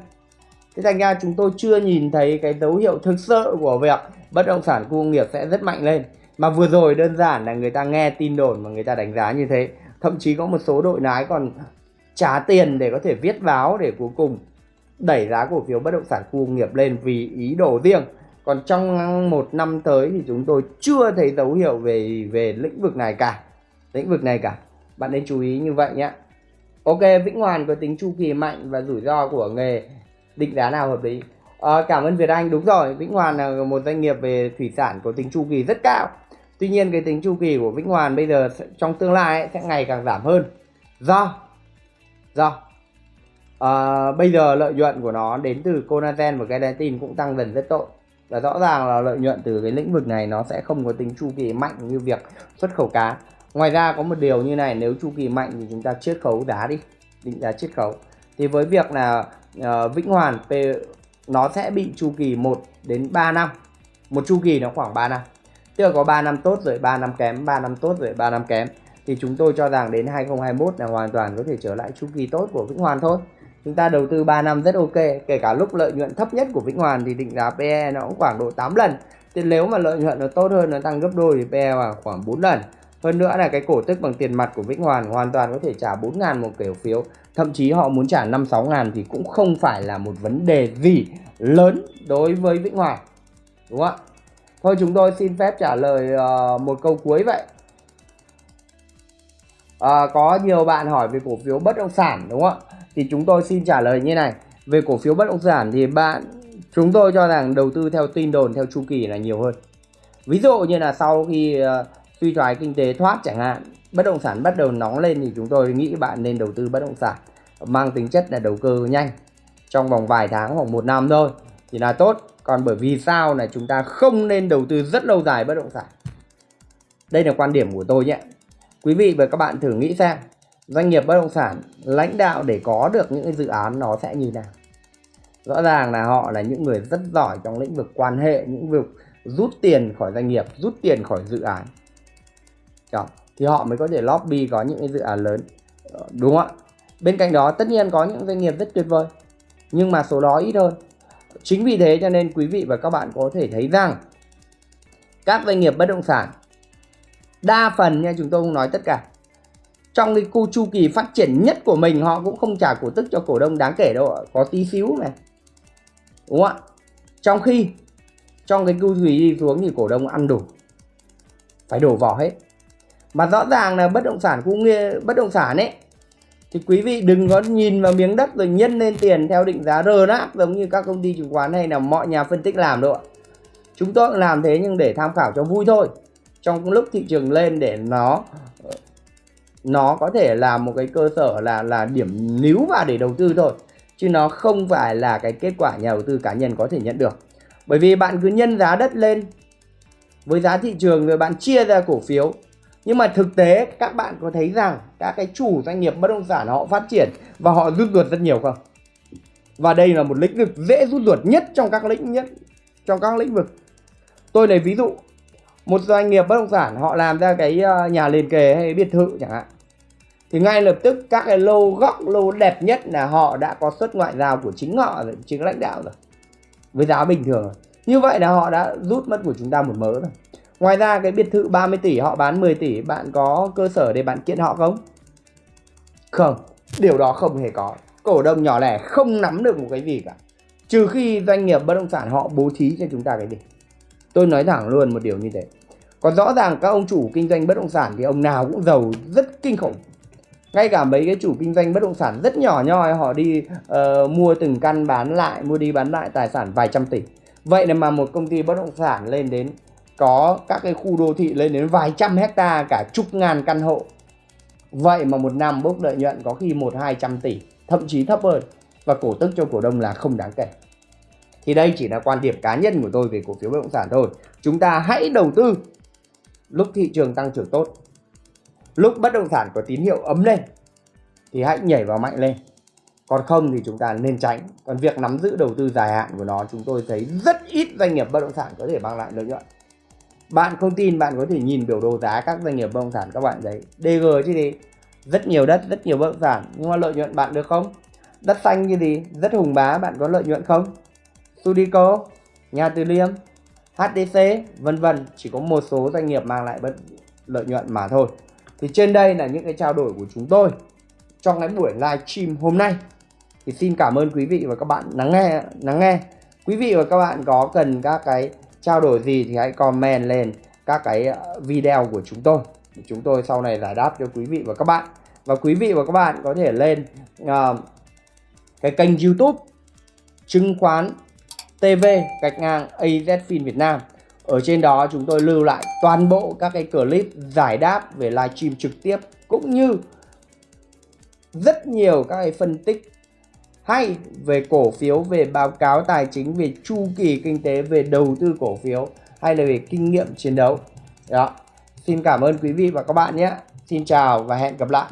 Thế thành ra chúng tôi chưa nhìn thấy cái dấu hiệu thực sự của việc bất động sản công nghiệp sẽ rất mạnh lên mà vừa rồi đơn giản là người ta nghe tin đồn mà người ta đánh giá như thế. Thậm chí có một số đội lái còn trả tiền để có thể viết báo để cuối cùng đẩy giá cổ phiếu bất động sản khu công nghiệp lên vì ý đồ riêng. Còn trong một năm tới thì chúng tôi chưa thấy dấu hiệu về về lĩnh vực này cả. Lĩnh vực này cả. Bạn nên chú ý như vậy nhé. Ok vĩnh hoàn có tính chu kỳ mạnh và rủi ro của nghề định giá nào hợp lý? À, cảm ơn việt anh. Đúng rồi vĩnh hoàn là một doanh nghiệp về thủy sản có tính chu kỳ rất cao tuy nhiên cái tính chu kỳ của vĩnh hoàn bây giờ trong tương lai ấy, sẽ ngày càng giảm hơn. Do do à, bây giờ lợi nhuận của nó đến từ collagen và gelatin cũng tăng dần rất tội. Và rõ ràng là lợi nhuận từ cái lĩnh vực này nó sẽ không có tính chu kỳ mạnh như việc xuất khẩu cá. Ngoài ra có một điều như này nếu chu kỳ mạnh thì chúng ta chiết khấu giá đi định giá chiết khấu. Thì với việc là uh, vĩnh hoàn p nó sẽ bị chu kỳ 1 đến 3 năm. Một chu kỳ nó khoảng 3 năm tức là có 3 năm tốt rồi 3 năm kém 3 năm tốt rồi 3 năm kém. Thì chúng tôi cho rằng đến 2021 là hoàn toàn có thể trở lại chu kỳ tốt của Vĩnh Hoàn thôi. Chúng ta đầu tư 3 năm rất ok, kể cả lúc lợi nhuận thấp nhất của Vĩnh Hoàn thì định giá PE nó cũng khoảng độ 8 lần. Thì nếu mà lợi nhuận nó tốt hơn, nó tăng gấp đôi thì PE vào khoảng 4 lần. Hơn nữa là cái cổ tức bằng tiền mặt của Vĩnh Hoàn hoàn toàn có thể trả 4 ngàn một cổ phiếu. Thậm chí họ muốn trả 5-6 ngàn thì cũng không phải là một vấn đề gì lớn đối với Vĩnh Hoàn. Đúng không ạ? Thôi chúng tôi xin phép trả lời uh, một câu cuối vậy. À, có nhiều bạn hỏi về cổ phiếu bất động sản đúng không ạ? Thì chúng tôi xin trả lời như này. Về cổ phiếu bất động sản thì bạn chúng tôi cho rằng đầu tư theo tin đồn theo chu kỳ là nhiều hơn. Ví dụ như là sau khi uh, suy thoái kinh tế thoát chẳng hạn bất động sản bắt đầu nóng lên thì chúng tôi nghĩ bạn nên đầu tư bất động sản mang tính chất là đầu cơ nhanh trong vòng vài tháng hoặc một năm thôi thì là tốt còn bởi vì sao là chúng ta không nên đầu tư rất lâu dài bất động sản? Đây là quan điểm của tôi nhé. Quý vị và các bạn thử nghĩ xem, doanh nghiệp bất động sản lãnh đạo để có được những cái dự án nó sẽ như nào? Rõ ràng là họ là những người rất giỏi trong lĩnh vực quan hệ, những vực rút tiền khỏi doanh nghiệp, rút tiền khỏi dự án. Đó. thì họ mới có thể lobby có những cái dự án lớn. Ờ, đúng không ạ? Bên cạnh đó, tất nhiên có những doanh nghiệp rất tuyệt vời, nhưng mà số đó ít hơn chính vì thế cho nên quý vị và các bạn có thể thấy rằng các doanh nghiệp bất động sản, đa phần nha, chúng tôi không nói tất cả. Trong cái cu chu kỳ phát triển nhất của mình, họ cũng không trả cổ tức cho cổ đông đáng kể đâu có tí xíu này đúng không ạ? Trong khi, trong cái cu kỳ đi xuống thì cổ đông ăn đủ, phải đổ vỏ hết. Mà rõ ràng là bất động sản cũng nghe bất động sản ấy thì quý vị đừng có nhìn vào miếng đất rồi nhân lên tiền theo định giá RNAP giống như các công ty chứng khoán hay là mọi nhà phân tích làm đâu ạ. Chúng tôi cũng làm thế nhưng để tham khảo cho vui thôi. Trong lúc thị trường lên để nó nó có thể là một cái cơ sở là là điểm níu vào để đầu tư thôi. Chứ nó không phải là cái kết quả nhà đầu tư cá nhân có thể nhận được. Bởi vì bạn cứ nhân giá đất lên với giá thị trường rồi bạn chia ra cổ phiếu nhưng mà thực tế, các bạn có thấy rằng các cái chủ doanh nghiệp bất động sản họ phát triển và họ rút ruột rất nhiều không? Và đây là một lĩnh vực dễ rút ruột nhất trong các lĩnh nhất, trong các lĩnh vực. Tôi lấy ví dụ, một doanh nghiệp bất động sản họ làm ra cái ờ, nhà liền kề hay biệt thự chẳng hạn. Thì ngay lập tức các cái lô góc, lô đẹp nhất là họ đã có xuất ngoại giao của chính họ rồi, chính lãnh đạo rồi, với giá bình thường. Rồi như vậy là họ đã rút mất của chúng ta một mớ rồi ngoài ra cái biệt thự 30 tỷ họ bán 10 tỷ bạn có cơ sở để bạn kiện họ không? Không điều đó không hề có. Cổ đông nhỏ lẻ không nắm được một cái gì cả. Trừ khi doanh nghiệp bất động sản họ bố trí cho chúng ta cái gì. Tôi nói thẳng luôn một điều như thế. Còn rõ ràng các ông chủ kinh doanh bất động sản thì ông nào cũng giàu rất kinh khủng. Ngay cả mấy cái chủ kinh doanh bất động sản rất nhỏ nhoi họ đi uh, mua từng căn bán lại mua đi bán lại tài sản vài trăm tỷ. Vậy là mà một công ty bất động sản lên đến có các cái khu đô thị lên đến vài trăm hecta cả chục ngàn căn hộ. Vậy mà một năm bốc lợi nhuận có khi một, hai trăm tỷ, thậm chí thấp hơn. Và cổ tức cho cổ đông là không đáng kể. Thì đây chỉ là quan điểm cá nhân của tôi về cổ phiếu bất động sản thôi. Chúng ta hãy đầu tư lúc thị trường tăng trưởng tốt. Lúc bất động sản có tín hiệu ấm lên thì hãy nhảy vào mạnh lên. Còn không thì chúng ta nên tránh. Còn việc nắm giữ đầu tư dài hạn của nó, chúng tôi thấy rất ít doanh nghiệp bất động sản có thể mang lại lợi nhuận bạn không tin, bạn có thể nhìn biểu đồ giá các doanh nghiệp bất động sản các bạn thấy DG chứ gì? Rất nhiều đất, rất nhiều bất động sản. Nhưng mà lợi nhuận bạn được không? Đất xanh như gì? Rất hùng bá, bạn có lợi nhuận không? Sudico, Nhà Từ Liêm HDC vân vân. Chỉ có một số doanh nghiệp mang lại bất lợi nhuận mà thôi. Thì trên đây là những cái trao đổi của chúng tôi trong cái buổi live stream hôm nay. Thì xin cảm ơn quý vị và các bạn lắng nghe lắng nghe. Quý vị và các bạn có cần các cái trao đổi gì thì hãy comment lên các cái ờ, video của chúng tôi. Chúng tôi sau này giải đáp cho quý vị và các bạn. Và quý vị và các bạn có thể lên uh, cái kênh youtube chứng khoán TV gạch ngang AZFIN Việt Nam. Ở trên đó chúng tôi lưu lại toàn bộ các cái clip giải đáp về livestream trực tiếp cũng như rất nhiều các cái phân tích hay về cổ phiếu, về báo cáo tài chính, về chu kỳ kinh tế, về đầu tư cổ phiếu hay là về kinh nghiệm chiến đấu. Đó. Xin cảm ơn quý vị và các bạn nhé. Xin chào và hẹn gặp lại.